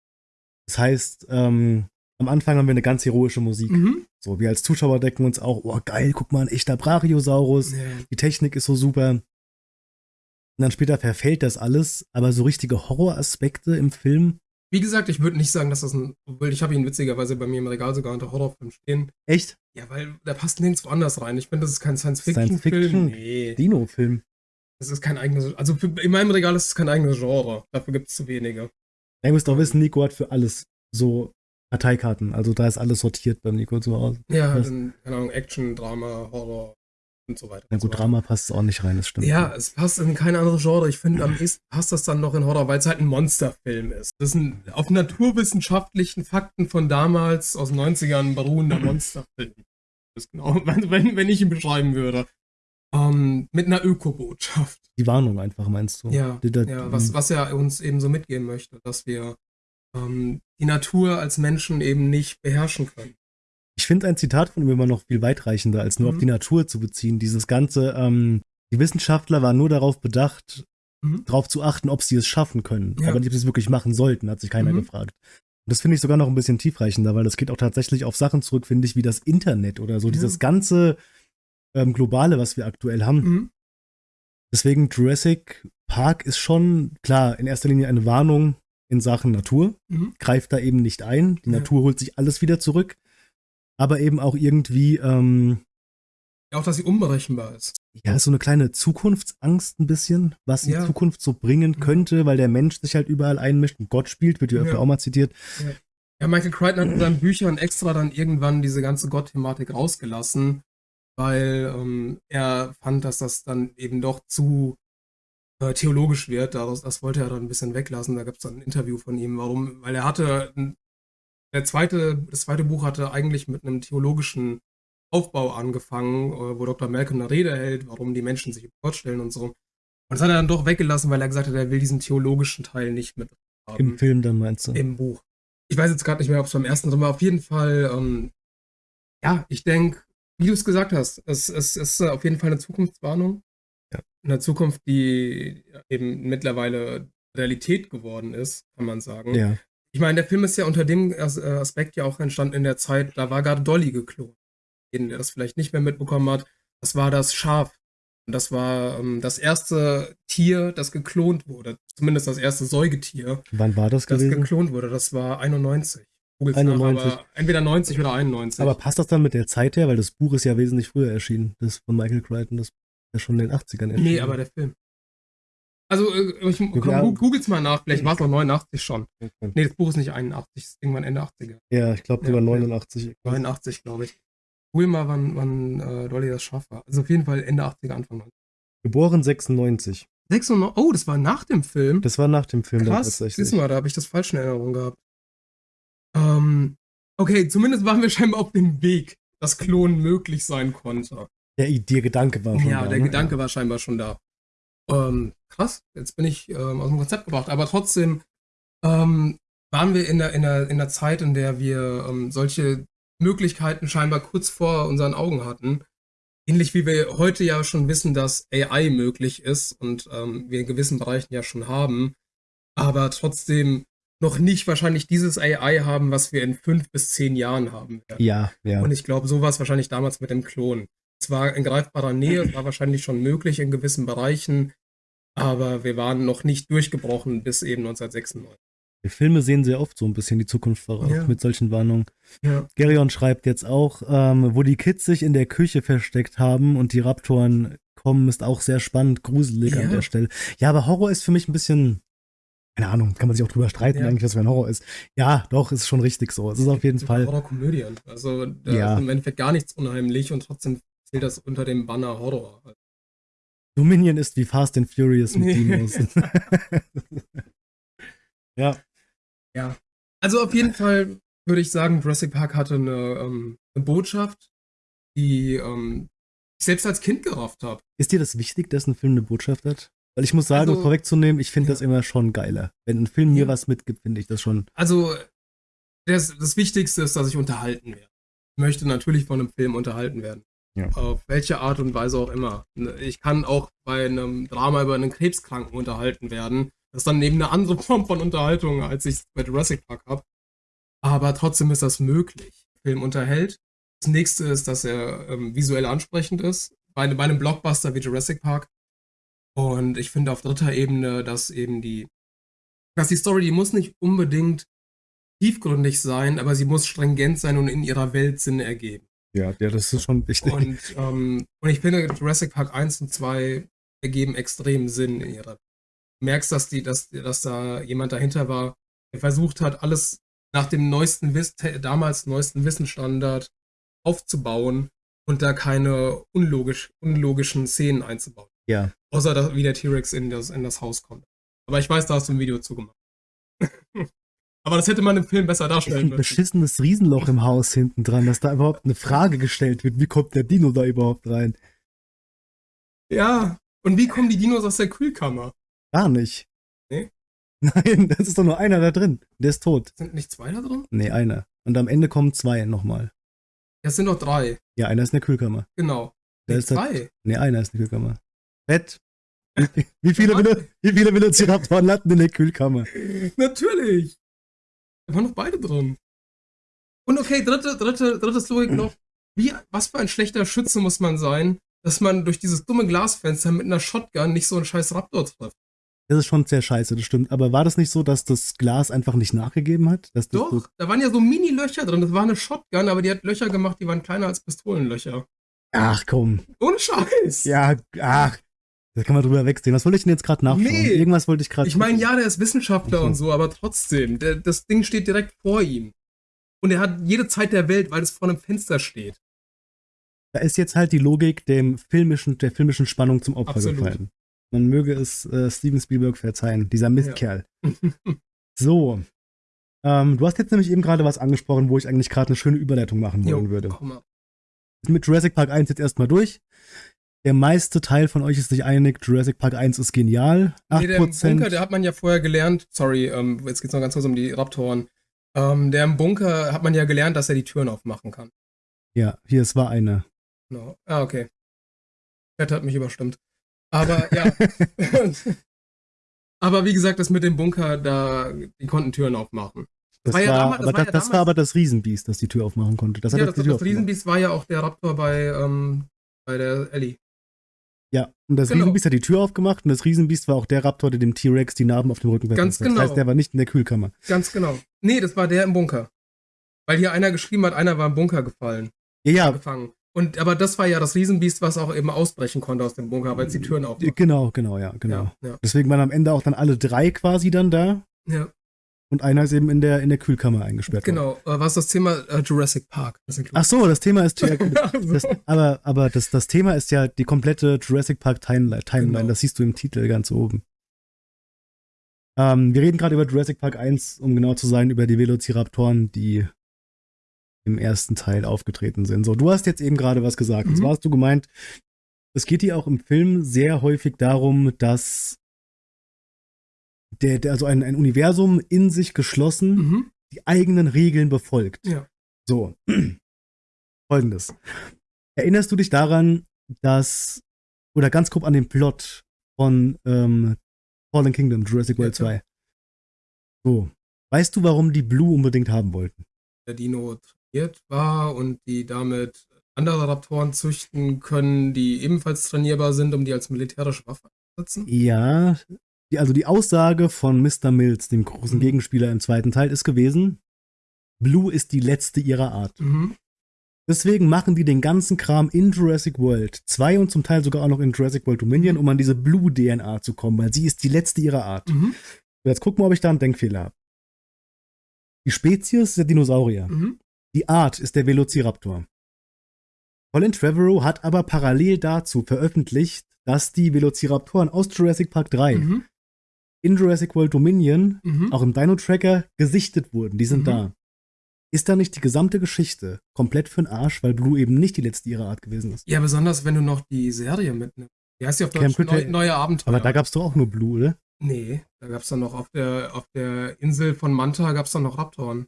Das heißt, ähm, am Anfang haben wir eine ganz heroische Musik. Mhm. So, wir als Zuschauer denken uns auch, oh geil, guck mal, ein echter Brachiosaurus Ja. die Technik ist so super. Und dann später verfällt das alles, aber so richtige Horroraspekte im Film, Wie gesagt, ich würde nicht sagen, dass das ein. Obwohl, ich habe ihn witzigerweise bei mir im Regal sogar unter Horrorfilm stehen. echt Ja, weil der passt nirgendwo anders rein. Ich finde, das ist kein Science-Fiction-Film. Science-Fiction? Nee. Dino-Film. Das ist kein eigenes. Also für, in meinem Regal ist es kein eigenes Genre. Dafür gibt es zu wenige. Ja, ihr müsst auch wissen, Nico hat für alles so Karteikarten. Also da ist alles sortiert beim Nico zu Hause. Ja, dann, keine Ahnung, Action, Drama, Horror und so weiter. Na so gut, weiter. Drama passt auch nicht rein, das stimmt. Ja, es passt in kein anderes Genre. Ich finde, am ehesten passt das dann noch in Horror, weil es halt ein Monsterfilm ist. Das ist ein auf naturwissenschaftlichen Fakten von damals aus den 90ern beruhender <clears throat> Monsterfilm. Das ist genau, <laughs> wenn, wenn, ich ihn beschreiben würde. Ähm, mit einer Ökobotschaft. Die Warnung einfach, meinst du? Ja, Die, da, ja was, was er uns eben so mitgeben möchte, dass wir ähm, die Natur als Menschen eben nicht beherrschen können. Ich finde ein Zitat von ihm immer noch viel weitreichender, als nur Mhm. auf die Natur zu beziehen. Dieses ganze, ähm, die Wissenschaftler waren nur darauf bedacht, Mhm. darauf zu achten, ob sie es schaffen können. Ja. Aber nicht, ob sie es wirklich machen sollten, hat sich keiner Mhm. gefragt. Und das finde ich sogar noch ein bisschen tiefreichender, weil das geht auch tatsächlich auf Sachen zurück, finde ich, wie das Internet oder so. Ja. Dieses ganze ähm, Globale, was wir aktuell haben. Mhm. Deswegen Jurassic Park ist schon, klar, in erster Linie eine Warnung in Sachen Natur. Mhm. Greift da eben nicht ein. Die Ja. Natur holt sich alles wieder zurück. Aber eben auch irgendwie, ähm, Auch, dass sie unberechenbar ist. ja, so eine kleine Zukunftsangst ein bisschen, was die Ja. Zukunft so bringen könnte, weil der Mensch sich halt überall einmischt und Gott spielt, wird ja öfter Ja. auch mal zitiert. Ja, Michael Crichton hat in seinen Büchern extra dann irgendwann diese ganze Gott-Thematik rausgelassen, weil ähm, er fand, dass das dann eben doch zu äh, theologisch wird. Daraus, das wollte er dann ein bisschen weglassen. Da gab es dann ein Interview von ihm, warum, weil er hatte, ein- der zweite, das zweite Buch hatte eigentlich mit einem theologischen Aufbau angefangen, äh, wo Dr. Malcolm eine Rede hält, warum die Menschen sich Gott stellen und so. Und das hat er dann doch weggelassen, weil er gesagt hat, er will diesen theologischen Teil nicht mit haben Im Film dann meinst du? im Buch. Ich weiß jetzt gerade nicht mehr, ob es beim ersten drin war. Auf jeden Fall, ähm, ja, ich denke, wie du es gesagt hast, es, es ist äh, auf jeden Fall eine Zukunftswarnung. Ja. Eine Zukunft, die eben mittlerweile Realität geworden ist, kann man sagen. ja. Ich meine, der Film ist ja unter dem äh, Aspekt ja auch entstanden in der Zeit, da war gerade Dolly geklont. Jeden, der das vielleicht nicht mehr mitbekommen hat, das war das Schaf. Und das war ähm, das erste Tier, das geklont wurde. Zumindest das erste Säugetier, Wann war das das gewesen? geklont wurde. Das war 91. Googles 91. Nach, aber entweder 90 oder 91. Aber passt das dann mit der Zeit her? Weil das Buch ist ja wesentlich früher erschienen. Das von Michael Crichton, das ist ja schon in den 80ern erschienen. nee, aber der Film. Also, äh, ich, Ja. googles mal nach, vielleicht war es noch 89 schon. Okay. Nee, das Buch ist nicht 81, ist irgendwann Ende 80er. Ja, ich glaube, die Ja, war ja. 89. 89, glaube ich. Google mal, wann, wann äh, Dolly das Schaf war. Also auf jeden Fall Ende 80er, Anfang 90er. Geboren 96. 96, oh, das war nach dem Film. Das war nach dem Film dann Krass, tatsächlich. siehst du mal, da habe ich das falsch in Erinnerung gehabt. Ähm, okay, zumindest waren wir scheinbar auf dem Weg, dass Klonen möglich sein konnte. Der, der Gedanke war schon ja, da. der ne? Gedanke war scheinbar schon da. Ähm, krass, jetzt bin ich ähm, aus dem Konzept gebracht, aber trotzdem ähm, waren wir in der, in, der, in der Zeit, in der wir ähm, solche Möglichkeiten scheinbar kurz vor unseren Augen hatten. Ähnlich wie wir heute ja schon wissen, dass AI möglich ist und ähm, wir in gewissen Bereichen ja schon haben, aber trotzdem noch nicht wahrscheinlich dieses AI haben, was wir in fünf bis zehn Jahren haben werden. Ja, ja. Und ich glaube, so war es wahrscheinlich damals mit dem Klon. Es war in greifbarer Nähe, es <clears throat> war wahrscheinlich schon möglich in gewissen Bereichen, aber wir waren noch nicht durchgebrochen bis eben 1996. Die Filme sehen sehr oft so ein bisschen die Zukunft voraus Ja. mit solchen Warnungen. Ja. Gerion schreibt jetzt auch, ähm, wo die Kids sich in der Küche versteckt haben und die Raptoren kommen, ist auch sehr spannend, gruselig Ja. an der Stelle. Ja, aber Horror ist für mich ein bisschen, keine Ahnung, kann man sich auch drüber streiten, Ja. eigentlich, was für ein Horror ist. Ja, doch, ist schon richtig so. Es ist auf jeden Fall. Horrorkomödien. Also da Ja. ist im Endeffekt gar nichts unheimlich und trotzdem zählt das unter dem Banner Horror. Dominion ist wie Fast and Furious mit. Dinos. <laughs> ja, Ja. Also auf jeden Fall würde ich sagen, Jurassic Park hatte eine, ähm, eine Botschaft, die ähm, ich selbst als Kind gerafft habe. ist dir das wichtig, dass ein Film eine Botschaft hat? Weil ich muss sagen, um Also- vorwegzunehmen, ich finde Ja. das immer schon geiler. Wenn ein Film mir Ja. was mitgibt, finde ich das schon. Also das, das Wichtigste ist, dass ich unterhalten werde. Ich möchte natürlich von einem Film unterhalten werden. Ja. Auf welche Art und Weise auch immer. Ich kann auch bei einem Drama über einen Krebskranken unterhalten werden. Das ist dann eben eine andere <laughs> Form von Unterhaltung, als ich bei Jurassic Park habe. Aber trotzdem ist das möglich. Der Film unterhält. Das nächste ist, dass er ähm, visuell ansprechend ist. Bei, bei einem Blockbuster wie Jurassic Park. Und ich finde auf dritter Ebene, dass eben die, dass die Story, die muss nicht unbedingt tiefgründig sein, aber sie muss stringent sein und in ihrer Welt Sinn ergeben. Ja, ja, das ist schon wichtig. Und, ähm, und ich finde, Jurassic Park 1 und 2 ergeben extrem Sinn in ihrer. Du merkst, dass, die, dass, dass da jemand dahinter war, der versucht hat, alles nach dem neuesten Wiss damals neuesten Wissensstandard aufzubauen und da keine unlogisch, unlogischen Szenen einzubauen. ja. Außer dass, wie der T-Rex in das, in das Haus kommt. Aber ich weiß, da hast du ein Video zugemacht. Aber das hätte man im Film besser darstellen ein müssen. beschissenes Riesenloch im Haus hinten dran, dass da überhaupt eine Frage gestellt wird, wie kommt der Dino da überhaupt rein? Ja. Und wie kommen die Dinos aus der Kühlkammer? Gar nicht. Nee? <laughs> Nein, das ist doch nur einer da drin. Der ist tot. Sind nicht zwei da drin? Nee, einer. Und am Ende kommen zwei nochmal. Das sind doch drei. Ja, einer ist in der Kühlkammer. Genau. Der Nee, ist halt- zwei. Nee, einer ist in der Kühlkammer. Fett. Wie, wie, <laughs> viele? Velo- wie viele Velociraptoren landen in der Kühlkammer? Natürlich. Da waren noch beide drin. Und okay, dritte, dritte, drittes Logik noch. Wie, was für ein schlechter Schütze muss man sein, dass man durch dieses dumme Glasfenster mit einer Shotgun nicht so einen scheiß Raptor trifft? Das ist schon sehr scheiße, das stimmt. Aber war das nicht so, dass das Glas einfach nicht nachgegeben hat? Doch, So, da waren ja so Mini-Löcher drin. Das war eine Shotgun, aber die hat Löcher gemacht, die waren kleiner als Pistolenlöcher. ach komm. Ohne Scheiß. Ja, ach. Da kann man drüber wegsehen. Was wollte ich denn jetzt gerade nachschauen? Nee. Irgendwas wollte ich gerade. Ich meine, ja, der ist Wissenschaftler und so, aber trotzdem, der, das Ding steht direkt vor ihm. Und er hat jede Zeit der Welt, weil es vor einem Fenster steht. Da ist jetzt halt die Logik dem filmischen, der filmischen Spannung zum Opfer Absolut. gefallen. Man möge es äh, Steven Spielberg verzeihen, dieser Mistkerl. <laughs> So. Ähm, du hast jetzt nämlich eben gerade was angesprochen, wo ich eigentlich gerade eine schöne Überleitung machen wollen Jo, würde. komm mal. Mit Jurassic Park 1 jetzt erstmal durch. Der meiste Teil von euch ist sich einig, Jurassic Park 1 ist genial. 8%. Nee, der im Bunker, der hat man ja vorher gelernt. Sorry, ähm, jetzt geht's noch ganz kurz um die Raptoren. Ähm, der im Bunker hat man ja gelernt, dass er die Türen aufmachen kann. ja, hier, es war eine. Genau. Ah, okay. Chat hat mich überstimmt. Aber ja. <laughs> Aber wie gesagt, das mit dem Bunker, da, die konnten Türen aufmachen. Das, war war, ja damals- das aber, war das, ja das war aber das Riesenbiest, das die Tür aufmachen konnte. Das hat ja, das das, das. Riesenbiest war ja auch der Raptor bei, ähm, bei der Ellie. Ja, und das Genau. Riesenbiest hat die Tür aufgemacht und das Riesenbiest war auch der Raptor, der dem T-Rex die Narben auf dem Rücken Ganz hat. Das genau. heißt, der war nicht in der Kühlkammer. Ganz genau. Nee, das war der im Bunker. Weil hier einer geschrieben hat, einer war im Bunker gefallen, Ja, ja, gefangen. Und aber das war ja das Riesenbiest, was auch eben ausbrechen konnte aus dem Bunker, weil es die Türen auch. genau, genau, ja, genau. Ja, ja, Deswegen waren am Ende auch dann alle drei quasi dann da ja, und einer ist eben in der, in der Kühlkammer eingesperrt. worden. genau. Äh, was das Thema äh, Jurassic Park? Ach so, das Thema ist ja, <laughs> Also, das, aber, aber das, das Thema ist ja die komplette Jurassic Park Timeline. Timeline. Genau. Das siehst du im Titel ganz oben. Ähm, wir reden gerade über Jurassic Park 1, um genau zu sein, über die Velociraptoren, die im ersten Teil aufgetreten sind. So, du hast jetzt eben gerade was gesagt. Und Mhm. zwar hast du gemeint, es geht hier auch im Film sehr häufig darum, dass der, der also ein, ein Universum in sich geschlossen mhm. die eigenen Regeln befolgt. Ja. So. <clears throat> Folgendes. Erinnerst du dich daran, dass, oder ganz grob an den Plot von ähm, Fallen Kingdom, Jurassic World Ja, klar. 2? So. Weißt du, warum die Blue unbedingt haben wollten? Der Dino trainiert war und die damit andere Raptoren züchten können, die ebenfalls trainierbar sind, um die als militärische Waffe einzusetzen. Ja, die, also die Aussage von Mr. Mills, dem großen Mhm. Gegenspieler im zweiten Teil, ist gewesen, Blue ist die letzte ihrer Art. Mhm. Deswegen machen die den ganzen Kram in Jurassic World 2 und zum Teil sogar auch noch in Jurassic World Dominion, um an diese Blue-DNA zu kommen, weil sie ist die letzte ihrer Art. Mhm. Jetzt gucken wir, ob ich da einen Denkfehler habe. Die Spezies ist der Dinosaurier. Mhm. Die Art ist der Velociraptor. Colin Trevorrow hat aber parallel dazu veröffentlicht, dass die Velociraptoren aus Jurassic Park 3 Mhm. In Jurassic World Dominion, Mhm. auch im Dino-Tracker, gesichtet wurden. Die sind Mhm. da. Ist da nicht die gesamte Geschichte komplett für den Arsch, weil Blue eben nicht die letzte ihrer Art gewesen ist? Ja, besonders wenn du noch die Serie mitnimmst. Wie heißt die auf Deutsch? Neu, neue Abenteuer. Aber da gab es doch auch nur Blue, oder? Nee, da gab es dann noch auf der, auf der Insel von Manta gab es dann noch Raptoren.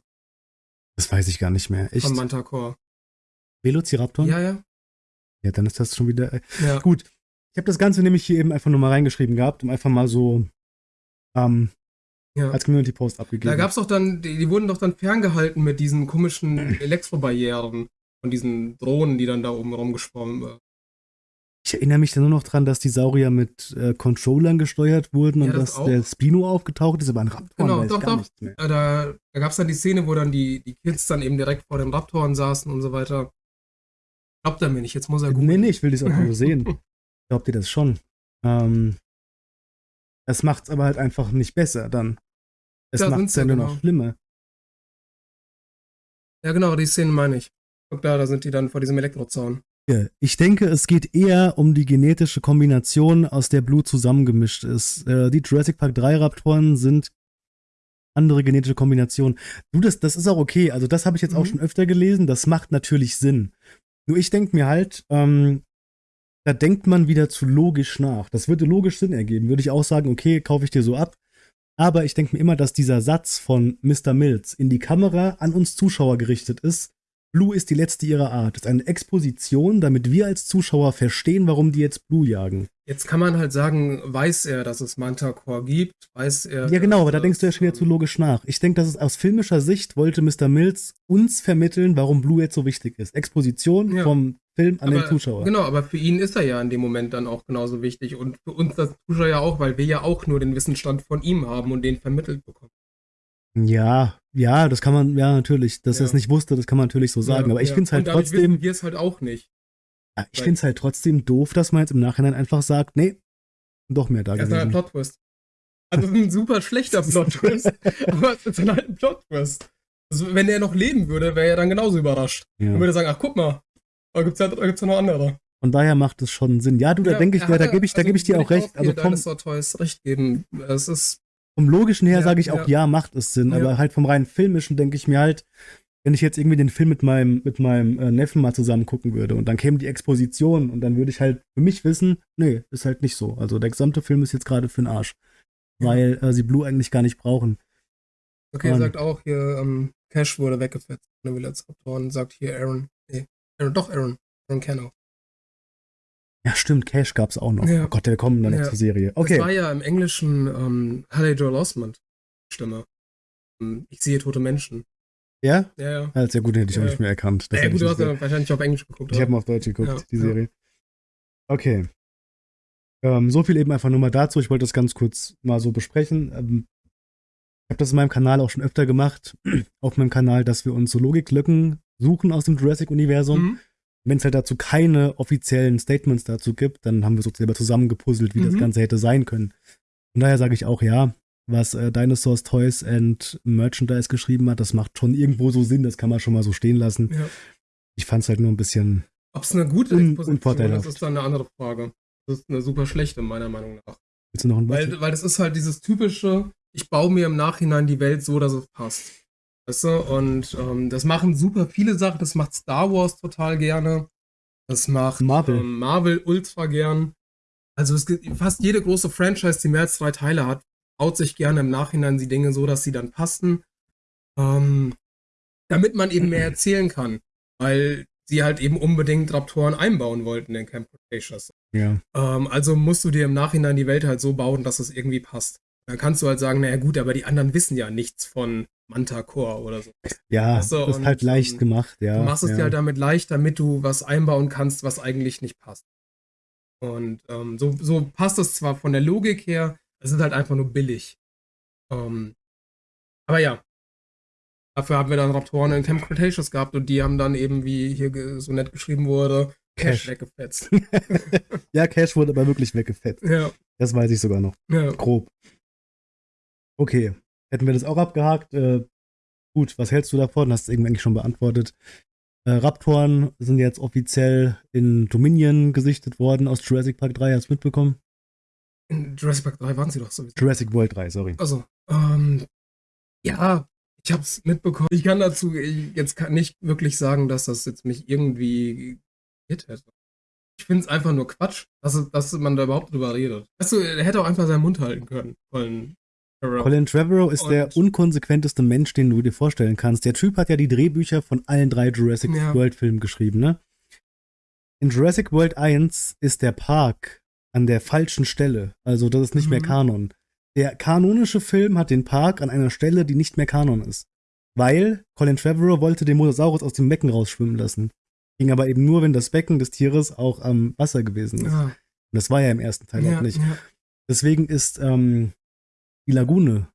Das weiß ich gar nicht mehr. Echt? Von Mantacore. Velociraptoren? Ja, ja. Ja, dann ist das schon wieder. äh, ja. Gut. Ich habe das Ganze nämlich hier eben einfach nur mal reingeschrieben gehabt, um einfach mal so ähm, ja. als Community-Post abgegeben. Da gab es doch dann, die, die wurden doch dann ferngehalten mit diesen komischen <clears throat> Elektrobarrieren von diesen Drohnen, die dann da oben rumgeschwommen sind. ich erinnere mich dann nur noch dran, dass die Saurier mit äh, Controllern gesteuert wurden Ja, und das dass auch. der Spino aufgetaucht ist, aber ein Raptor Genau, doch, doch. Äh, Da, da gab es dann die Szene, wo dann die, die Kids dann eben direkt vor den Raptoren saßen und so weiter. Glaubt er mir nicht, jetzt muss er Nee, googeln. nee, ich will das auch nur sehen. <laughs> Glaubt ihr das schon? Ähm, es macht's aber halt einfach nicht besser dann. Es macht's sind's ja, ja nur genau. noch schlimmer. Ja, genau, die Szene meine ich. Guck da, da sind die dann vor diesem Elektrozaun. Ja, Ich denke, es geht eher um die genetische Kombination, aus der Blue zusammengemischt ist. Äh, die Jurassic Park 3 Raptoren sind andere genetische Kombinationen. Du, das, das ist auch okay. Also, das habe ich jetzt auch Mhm. schon öfter gelesen. Das macht natürlich Sinn. Nur ich denke mir halt, ähm, da denkt man wieder zu logisch nach. Das würde logisch Sinn ergeben. Würde ich auch sagen, okay, kaufe ich dir so ab. Aber ich denke mir immer, dass dieser Satz von Mr. Mills in die Kamera an uns Zuschauer gerichtet ist. Blue ist die letzte ihrer Art. Das ist eine Exposition, damit wir als Zuschauer verstehen, warum die jetzt Blue jagen. Jetzt kann man halt sagen, weiß er, dass es Mantacore gibt, weiß er. Ja, genau, aber da denkst du ja schon wieder zu ähm, logisch nach. Ich denke, dass es aus filmischer Sicht wollte Mr. Mills uns vermitteln, warum Blue jetzt so wichtig ist. Exposition Ja. vom Film an aber, den Zuschauer. Genau, aber für ihn ist er ja in dem Moment dann auch genauso wichtig und für uns als Zuschauer ja auch, weil wir ja auch nur den Wissensstand von ihm haben und den vermittelt bekommen. Ja, ja, das kann man, ja, natürlich. Dass er es Ja. nicht wusste, das kann man natürlich so sagen. Ja, aber ich ja. finde es halt und trotzdem, wissen wir es halt auch nicht. ja, ich finde es halt trotzdem doof, dass man jetzt im Nachhinein einfach sagt, nee, doch mehr da Das ist halt ein gewesen. Plot-Twist. Also es ist ein super schlechter <laughs> Plot-Twist, aber es ist halt ein Plot-Twist. Also, wenn er noch leben würde, wäre er dann genauso überrascht. Und Ja. würde sagen, ach guck mal, da gibt's ja, da gibt's ja noch andere. Von daher macht es schon Sinn. Ja, du, da Ja, denke ich, da, da ja- gebe ich, da also gebe ich dir auch recht. Also Toys recht geben. Es ist, vom Logischen her Ja, sage ich auch, ja. ja. macht es Sinn. Ja. Aber halt vom rein Filmischen denke ich mir halt, wenn ich jetzt irgendwie den Film mit meinem, mit meinem äh, Neffen mal zusammen gucken würde und dann käme die Exposition und dann würde ich halt für mich wissen, nee, ist halt nicht so. Also der gesamte Film ist jetzt gerade für den Arsch. Ja. Weil äh, sie Blue eigentlich gar nicht brauchen. okay, Mann. sagt auch hier, ähm, Cash wurde weggefetzt von den Velociraptoren, sagt hier Aaron, nee, Aaron, doch Aaron, Aaron Cano. Ja, stimmt, Cash gab's auch noch. Ja. Oh Gott, der kommt dann Ja. noch zur Serie. Das war Okay. ja im Englischen ähm, Haley Joel Osment Stimme. ähm, Ich sehe tote Menschen. Ja? Ja, ja. Ja, sehr gut, den hätte ich Ja. auch nicht mehr erkannt. Das ja gut, du hast ja wahrscheinlich auf Englisch geguckt. Ich habe mal auf Deutsch geguckt, Ja, die ja. Serie. Okay. Ähm, so viel eben einfach nur mal dazu. Ich wollte das ganz kurz mal so besprechen. Ähm, ich habe das in meinem Kanal auch schon öfter gemacht. <clears throat> auf meinem Kanal, dass wir uns so Logiklücken suchen aus dem Jurassic-Universum. Mhm. Wenn es halt dazu keine offiziellen Statements dazu gibt, dann haben wir so selber zusammengepuzzelt, wie das Mhm. Ganze hätte sein können. Von daher sage ich auch ja, was äh, Dinosaurs Toys and Merchandise geschrieben hat, das macht schon irgendwo so Sinn, das kann man schon mal so stehen lassen. Ja. Ich fand es halt nur ein bisschen Ob es eine gute Un- Exposition ist, ist dann eine andere Frage. Das ist eine super schlechte, meiner Meinung nach. Willst du noch ein Weil, weil das ist halt dieses typische, ich baue mir im Nachhinein die Welt so, dass es passt. Weißt du? Und ähm, das machen super viele Sachen. Das macht Star Wars total gerne. Das macht Marvel. Ähm, Marvel ultra gern. Also es gibt fast jede große Franchise, die mehr als drei Teile hat, baut sich gerne im Nachhinein die Dinge so, dass sie dann passen. Ähm, damit man eben mehr erzählen kann. Weil sie halt eben unbedingt Raptoren einbauen wollten in Camp Cretaceous. ja. Ähm, also musst du dir im Nachhinein die Welt halt so bauen, dass es irgendwie passt. Dann kannst du halt sagen, naja gut, aber die anderen wissen ja nichts von Manta Core oder so. Ja, so, das ist halt leicht ähm, gemacht, ja. du machst es ja. dir halt damit leicht, damit du was einbauen kannst, was eigentlich nicht passt. Und ähm, so, so passt es zwar von der Logik her, es ist halt einfach nur billig. Ähm, aber ja. Dafür haben wir dann Raptoren in Camp Cretaceous gehabt und die haben dann eben, wie hier so nett geschrieben wurde, Cash, Cash. weggefetzt. <laughs> ja, Cash wurde aber wirklich weggefetzt. <laughs> ja, Das weiß ich sogar noch. ja. Grob. Okay. Hätten wir das auch abgehakt. Äh, gut, was hältst du davon? Hast du irgendwie eigentlich schon beantwortet. Äh, Raptoren sind jetzt offiziell in Dominion gesichtet worden aus Jurassic Park 3. Hast du mitbekommen? In Jurassic Park 3 waren sie doch sowieso. Jurassic World 3, sorry. Also, ähm, ja, ich hab's mitbekommen. Ich kann dazu jetzt kann nicht wirklich sagen, dass das jetzt mich irgendwie gehit hätte. Ich finde es einfach nur Quatsch, dass, es- dass man da überhaupt drüber redet. Weißt du, er hätte auch einfach seinen Mund halten können. Farrell. Colin Trevorrow ist Und- der unkonsequenteste Mensch, den du dir vorstellen kannst. Der Typ hat ja die Drehbücher von allen drei Jurassic Ja. World Filmen geschrieben, ne? In Jurassic World 1 ist der Park an der falschen Stelle. Also das ist nicht mehr Mhm. Kanon. Der kanonische Film hat den Park an einer Stelle, die nicht mehr Kanon ist. Weil Colin Trevorrow wollte den Mosasaurus aus dem Becken rausschwimmen lassen. Ging aber eben nur, wenn das Becken des Tieres auch am Wasser gewesen ist. Ja, Und das war ja im ersten Teil ja, auch nicht. Deswegen ist ähm, die Lagune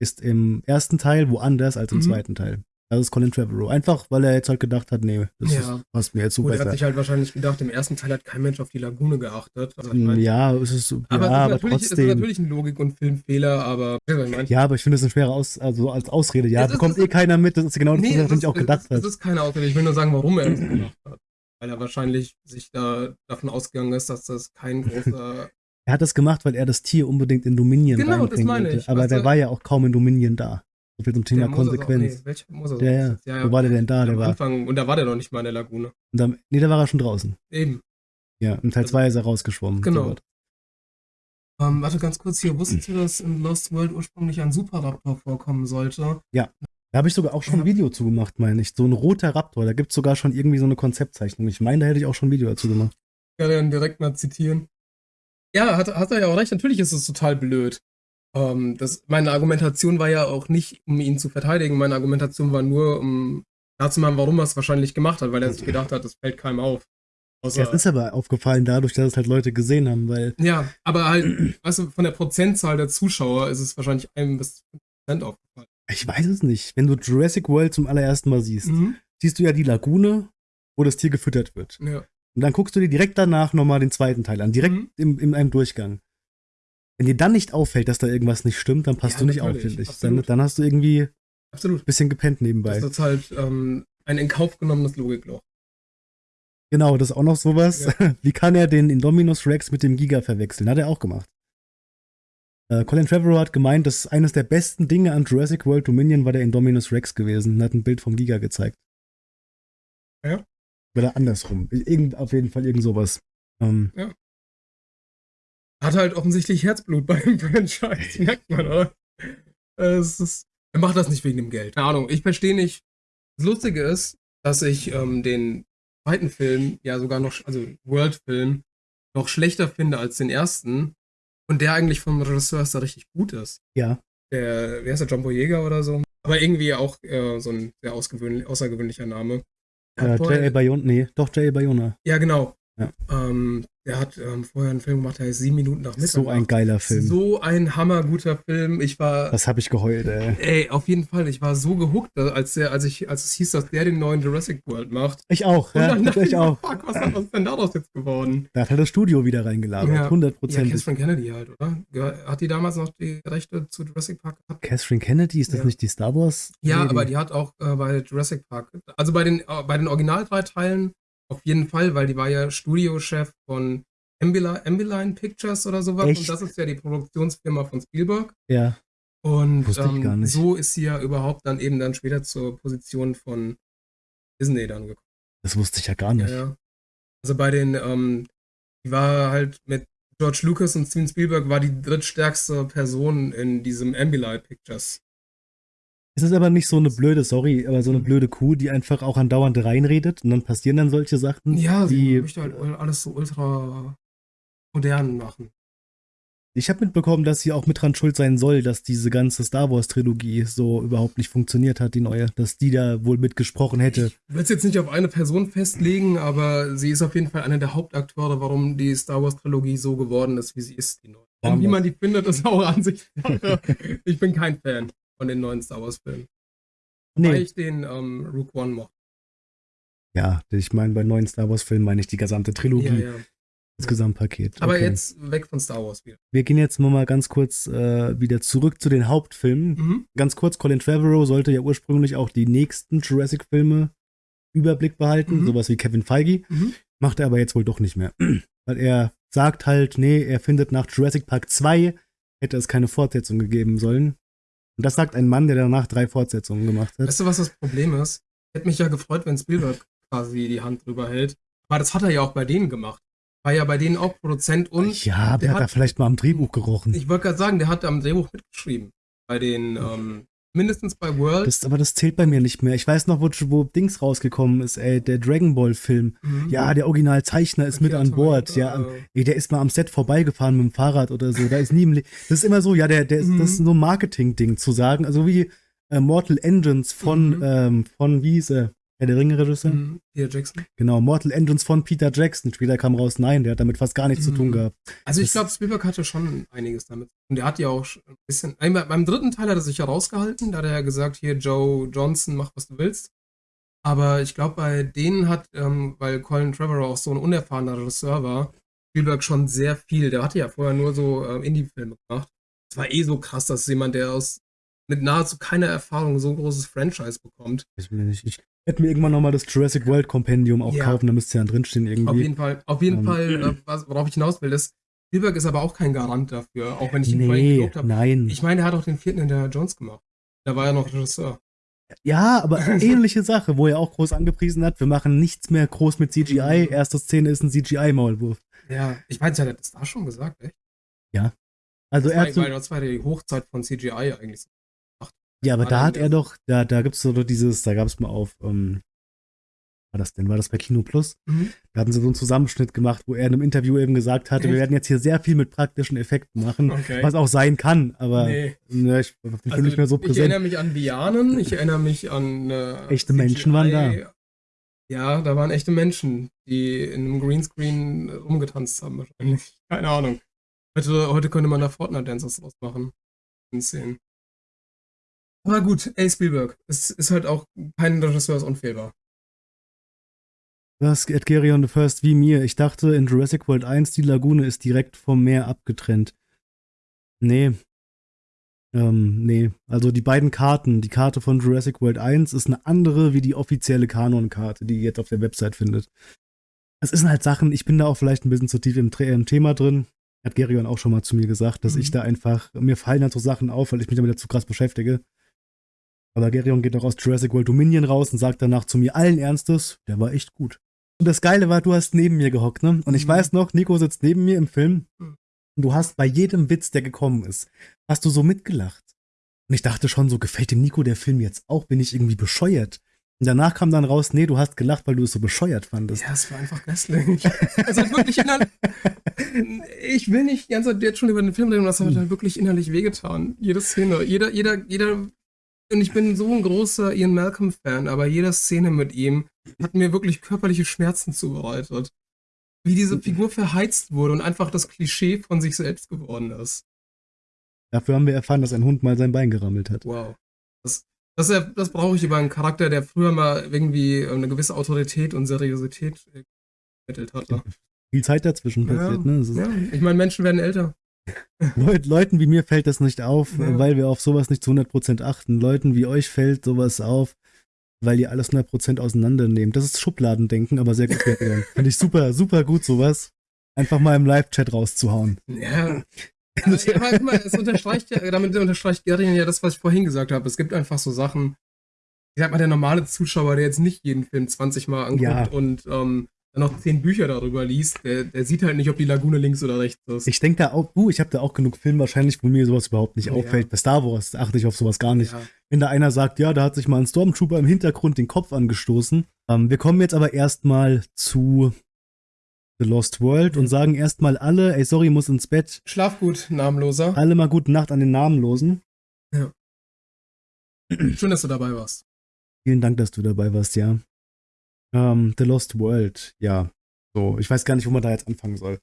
ist im ersten Teil woanders als im Mhm. zweiten Teil. Das ist Colin Trevorrow. Einfach, weil er jetzt halt gedacht hat, nee, das Ja. ist, passt mir jetzt Gut, er hat sich halt wahrscheinlich gedacht, im ersten Teil hat kein Mensch auf die Lagune geachtet. Also, ich mein, ja, es ist, aber, ja, aber es, ist natürlich, es ist trotzdem. natürlich ein Logik- und Filmfehler, aber was ich? Ja, aber ich finde es eine schwere Aus also als Ausrede. Ja, Es ist- bekommt es eh keiner mit. Das ist genau das, Nee, was es ist, natürlich auch gedacht es hat. ist keine Ausrede. Ich will nur sagen, warum er das gemacht hat. Weil er wahrscheinlich sich da davon ausgegangen ist, dass das kein großer. Er hat das gemacht, weil er das Tier unbedingt in Dominion Genau, das meine wollte. ich. Aber Weißt der du- war ja auch kaum in Dominion da. So viel zum Thema der Konsequenz. Nee, welcher Mosasaurus Ja, ja. das? ja, Wo war der denn da? Der war. Anfang, und da war der noch nicht mal in der Lagune. Und dann, nee, da war er schon draußen. Eben. Ja, im Teil Also- 2 ist er rausgeschwommen. Genau. So. Ähm, warte ganz kurz hier. Wusstet ihr, dass in Lost World ursprünglich ein Superraptor vorkommen sollte? Da habe ich sogar auch schon ein Ja. Video zu gemacht, meine ich. So ein roter Raptor. Da gibt es sogar schon irgendwie so eine Konzeptzeichnung. Ich meine, da hätte ich auch schon ein Video dazu gemacht. Ich werde ihn direkt mal zitieren. Ja, hat, hat er ja auch recht. Natürlich ist es total blöd. Ähm, das, meine Argumentation war ja auch nicht, um ihn zu verteidigen. Meine Argumentation war nur, um klarzumachen, warum er es wahrscheinlich gemacht hat, weil er sich gedacht hat, das fällt keinem auf. Außer, Ja, es ist aber aufgefallen dadurch, dass es halt Leute gesehen haben, weil ja, aber halt, weißt du, von der Prozentzahl der Zuschauer ist es wahrscheinlich einem bis 5% aufgefallen. ich weiß es nicht. Wenn du Jurassic World zum allerersten Mal siehst, Mhm. siehst du ja die Lagune, wo das Tier gefüttert wird. Ja. Und dann guckst du dir direkt danach nochmal den zweiten Teil an, direkt Mhm. im, in einem Durchgang. Wenn dir dann nicht auffällt, dass da irgendwas nicht stimmt, dann passt Ja, du nicht auf, finde ich. Dann, dann hast du irgendwie ein bisschen gepennt nebenbei. Das ist halt ähm, ein in Kauf genommenes Logikloch. Genau, das ist auch noch sowas. Ja. <laughs> Wie kann er den Indominus Rex mit dem Giga verwechseln? Hat er auch gemacht. Äh, Colin Trevorrow hat gemeint, dass eines der besten Dinge an Jurassic World Dominion war der Indominus Rex gewesen und hat ein Bild vom Giga gezeigt. Ja. Oder andersrum. Irgend, auf jeden Fall irgend sowas. Ähm, Hat halt offensichtlich Herzblut bei dem <laughs> Franchise, merkt man, oder? Es ist, er macht das nicht wegen dem Geld. Keine Ahnung, ich verstehe nicht. Das Lustige ist, dass ich ähm, den zweiten Film ja sogar noch, also World-Film, noch schlechter finde als den ersten. Und der eigentlich vom Regisseur ist da richtig gut ist. ja. der, wie heißt der, John Boyega oder so. Aber irgendwie auch äh, so ein sehr außergewöhnlicher Name. Äh, J.A. Bayona, nee, doch J.A. Bayona. Ja, genau. Ja. Ähm, der hat ähm, vorher einen Film gemacht, der heißt Sieben Minuten nach Mitternacht. So ein geiler Film. So ein hammerguter Film. Ich war. Das habe ich geheult, ey. Ey, auf jeden Fall. Ich war so gehuckt, als, der, als, ich, als es hieß, dass der den neuen Jurassic World macht. Ich auch, Und ja, dann dachte ich auch. Fuck, was, was ist denn daraus jetzt geworden? Da hat er das Studio wieder reingelagert, Ja. Ja, hundertprozentig. Catherine Kennedy halt, oder? Hat die damals noch die Rechte zu Jurassic Park gehabt? Catherine Kennedy, ist das Ja. nicht die Star Wars? Ja, Lady? aber die hat auch äh, bei Jurassic Park, also bei den, äh, bei den Original drei Teilen auf jeden Fall, weil die war ja Studiochef von Ambilight, Ambilight Pictures oder sowas. Echt? Und das ist ja die Produktionsfirma von Spielberg. Ja, Und Wusste ich ähm, gar nicht. so ist sie ja überhaupt dann eben dann später zur Position von Disney dann gekommen. das wusste ich ja gar Ja, nicht. ja. Also bei den, ähm, die war halt mit George Lucas und Steven Spielberg war die drittstärkste Person in diesem Ambilight Pictures. Es ist aber nicht so eine blöde, sorry, aber so eine blöde Kuh, die einfach auch andauernd reinredet und dann passieren dann solche Sachen. Ja, sie die, möchte halt alles so ultra modern machen. ich habe mitbekommen, dass sie auch mit dran schuld sein soll, dass diese ganze Star Wars Trilogie so überhaupt nicht funktioniert hat, die neue, dass die da wohl mitgesprochen hätte. Ich will es jetzt nicht auf eine Person festlegen, aber sie ist auf jeden Fall einer der Hauptakteure, warum die Star Wars Trilogie so geworden ist, wie sie ist. Die neue. Wie man die findet, ist auch Ansichtssache. ich bin kein Fan von den neuen Star Wars Filmen. Weil nee, ich den ähm, Rook One mochte. ja, ich meine, bei neuen Star Wars Filmen meine ich die gesamte Trilogie, Ja, ja. das Gesamtpaket. Aber Okay. jetzt weg von Star Wars wieder. Wir gehen jetzt mal ganz kurz äh, wieder zurück zu den Hauptfilmen. Mhm. Ganz kurz, Colin Trevorrow sollte ja ursprünglich auch die nächsten Jurassic-Filme Überblick behalten, Mhm. sowas wie Kevin Feige. Mhm. Macht er aber jetzt wohl doch nicht mehr. <clears throat> Weil er sagt halt, nee, er findet nach Jurassic Park 2 hätte es keine Fortsetzung gegeben sollen. Und das sagt ein Mann, der danach drei Fortsetzungen gemacht hat. Weißt du, was das Problem ist? Hätte mich ja gefreut, wenn Spielberg quasi die Hand drüber hält. Aber das hat er ja auch bei denen gemacht. War ja bei denen auch Produzent und ja, der der hat da hat- vielleicht mal am Drehbuch gerochen. ich wollte gerade sagen, der hat am Drehbuch mitgeschrieben. Bei den, ähm, mindestens bei World. Das, aber das zählt bei mir nicht mehr. Ich weiß noch, wo, wo Dings rausgekommen ist, ey, der Dragon Ball Film. Mhm. Ja, der Originalzeichner ist mit Akira an Bord. Ja, äh, ey, der ist mal am Set vorbeigefahren mit dem Fahrrad oder so. Da ist nie im Le Das ist immer so, ja, der, der ist, Mhm. das ist so ein Marketing-Ding zu sagen. Also wie äh, Mortal Engines von, Mhm. ähm, von, wie hieß er? Herr der Ringe-Regisseur? mhm. Peter Jackson. Genau, Mortal Engines von Peter Jackson. Später kam raus, nein, der hat damit fast gar nichts zu tun Mhm. gehabt. Also ich Das- glaube, Spielberg hatte schon einiges damit. Und der hat ja auch ein bisschen. Beim dritten Teil hat er sich ja rausgehalten. Da hat er ja gesagt, hier, Joe Johnson, mach was du willst. Aber ich glaube, bei denen hat, ähm, weil Colin Trevorrow auch so ein unerfahrener Regisseur war, Spielberg schon sehr viel. Der hatte ja vorher nur so ähm, Indie-Filme gemacht. Es war eh so krass, dass jemand, der aus mit nahezu keiner Erfahrung so ein großes Franchise bekommt. Ich, ich hätte mir irgendwann nochmal das Jurassic World Kompendium auch Ja. kaufen, da müsste ja drinstehen irgendwie. Auf jeden Fall, auf jeden Ähm, Fall, <clears throat> äh, worauf ich hinaus will, ist, Spielberg ist aber auch kein Garant dafür, auch wenn ich ihn vorhin nee, gelobt habe. nein. Ich meine, der hat auch den vierten in der Jones gemacht. Da war er noch Regisseur. Ja, aber <laughs> ähnliche Sache, wo er auch groß angepriesen hat, wir machen nichts mehr groß mit CGI. Mhm. Erste Szene ist ein CGI-Maulwurf. Ja, ich weiß, er hat das da schon gesagt, echt? Also Das er war, hat so, weil das war die Hochzeit von CGI eigentlich. Ja, aber war da hat er doch, da, da gibt's so dieses, da gab's mal auf, ähm, war das denn, war das bei Kino Plus? Mhm. Da hatten sie so einen Zusammenschnitt gemacht, wo er in einem Interview eben gesagt hatte, wir Echt? werden jetzt hier sehr viel mit praktischen Effekten machen, Okay. was auch sein kann, aber nee. ne, ich bin Also, nicht mehr so Ich präsent. erinnere mich an Lianen, ich erinnere mich an äh, Echte Menschen waren da. Ja, da waren echte Menschen, die in einem Greenscreen rumgetanzt haben wahrscheinlich. <laughs> Keine Ahnung. Heute, heute könnte man da Fortnite-Dances draus machen. In Szenen. Aber gut, ey Spielberg, es ist halt auch kein Regisseur ist unfehlbar. Das Ed Gary on the First wie mir. Ich dachte in Jurassic World 1, die Lagune ist direkt vom Meer abgetrennt. Nee. Ähm, nee. Also die beiden Karten, die Karte von Jurassic World 1 ist eine andere wie die offizielle Kanon-Karte, die ihr jetzt auf der Website findet. Es sind halt Sachen, ich bin da auch vielleicht ein bisschen zu tief im, im Thema drin. Hat Gerion auch schon mal zu mir gesagt, dass Mhm. ich da einfach, mir fallen halt so Sachen auf, weil ich mich damit zu krass beschäftige. Aber Gerion geht auch aus Jurassic World Dominion raus und sagt danach zu mir allen Ernstes, der war echt gut. Und das Geile war, du hast neben mir gehockt, ne? Und ich Mhm. weiß noch, Nico sitzt neben mir im Film Mhm. und du hast bei jedem Witz, der gekommen ist, hast du so mitgelacht. Und ich dachte schon, so gefällt dem Nico der Film jetzt auch? Bin ich irgendwie bescheuert? Und danach kam dann raus, nee, du hast gelacht, weil du es so bescheuert fandest. Ja, es war einfach grässlich. <laughs> also wirklich innerlich. <laughs> Ich will nicht die ganze Zeit jetzt schon über den Film reden, das hat halt wirklich innerlich wehgetan. Jede Szene, jeder, jeder, jeder. Und ich bin so ein großer Ian Malcolm-Fan, aber jede Szene mit ihm hat mir wirklich körperliche Schmerzen zubereitet. Wie diese Figur verheizt wurde und einfach das Klischee von sich selbst geworden ist. Dafür haben wir erfahren, dass ein Hund mal sein Bein gerammelt hat. Wow. Das, das, das brauche ich über einen Charakter, der früher mal irgendwie eine gewisse Autorität und Seriosität vermittelt hatte. Viel Zeit dazwischen Ja, passiert, ne? Das ist- ja. Ich meine, Menschen werden älter. <laughs> Leut, Leuten wie mir fällt das nicht auf, Ja. weil wir auf sowas nicht zu 100% achten. Leuten wie euch fällt sowas auf, weil ihr alles 100% auseinandernehmt. Das ist Schubladendenken, aber sehr gut. Finde ich super, super gut sowas. Einfach mal im Live-Chat rauszuhauen. Ja. Also, aber guck mal, es unterstreicht ja, damit unterstreicht Gerian ja das, was ich vorhin gesagt habe. Es gibt einfach so Sachen, ich sag mal, der normale Zuschauer, der jetzt nicht jeden Film 20 Mal anguckt Ja. und ähm, dann noch 10 Bücher darüber liest, der, der sieht halt nicht, ob die Lagune links oder rechts ist. Ich denke da auch, uh, ich habe da auch genug Filme wahrscheinlich, wo mir sowas überhaupt nicht Ja. auffällt. Bei Star Wars achte ich auf sowas gar nicht. ja. Wenn da einer sagt, ja, da hat sich mal ein Stormtrooper im Hintergrund den Kopf angestoßen. Ähm, wir kommen jetzt aber erstmal zu The Lost World und sagen erstmal alle, ey, sorry, muss ins Bett. Schlaf gut, namenloser. Alle mal gute Nacht an den Namenlosen. Schön, dass du dabei warst. Vielen Dank, dass du dabei warst, ja. Ähm, The Lost World, ja. So, ich weiß gar nicht, wo man da jetzt anfangen soll.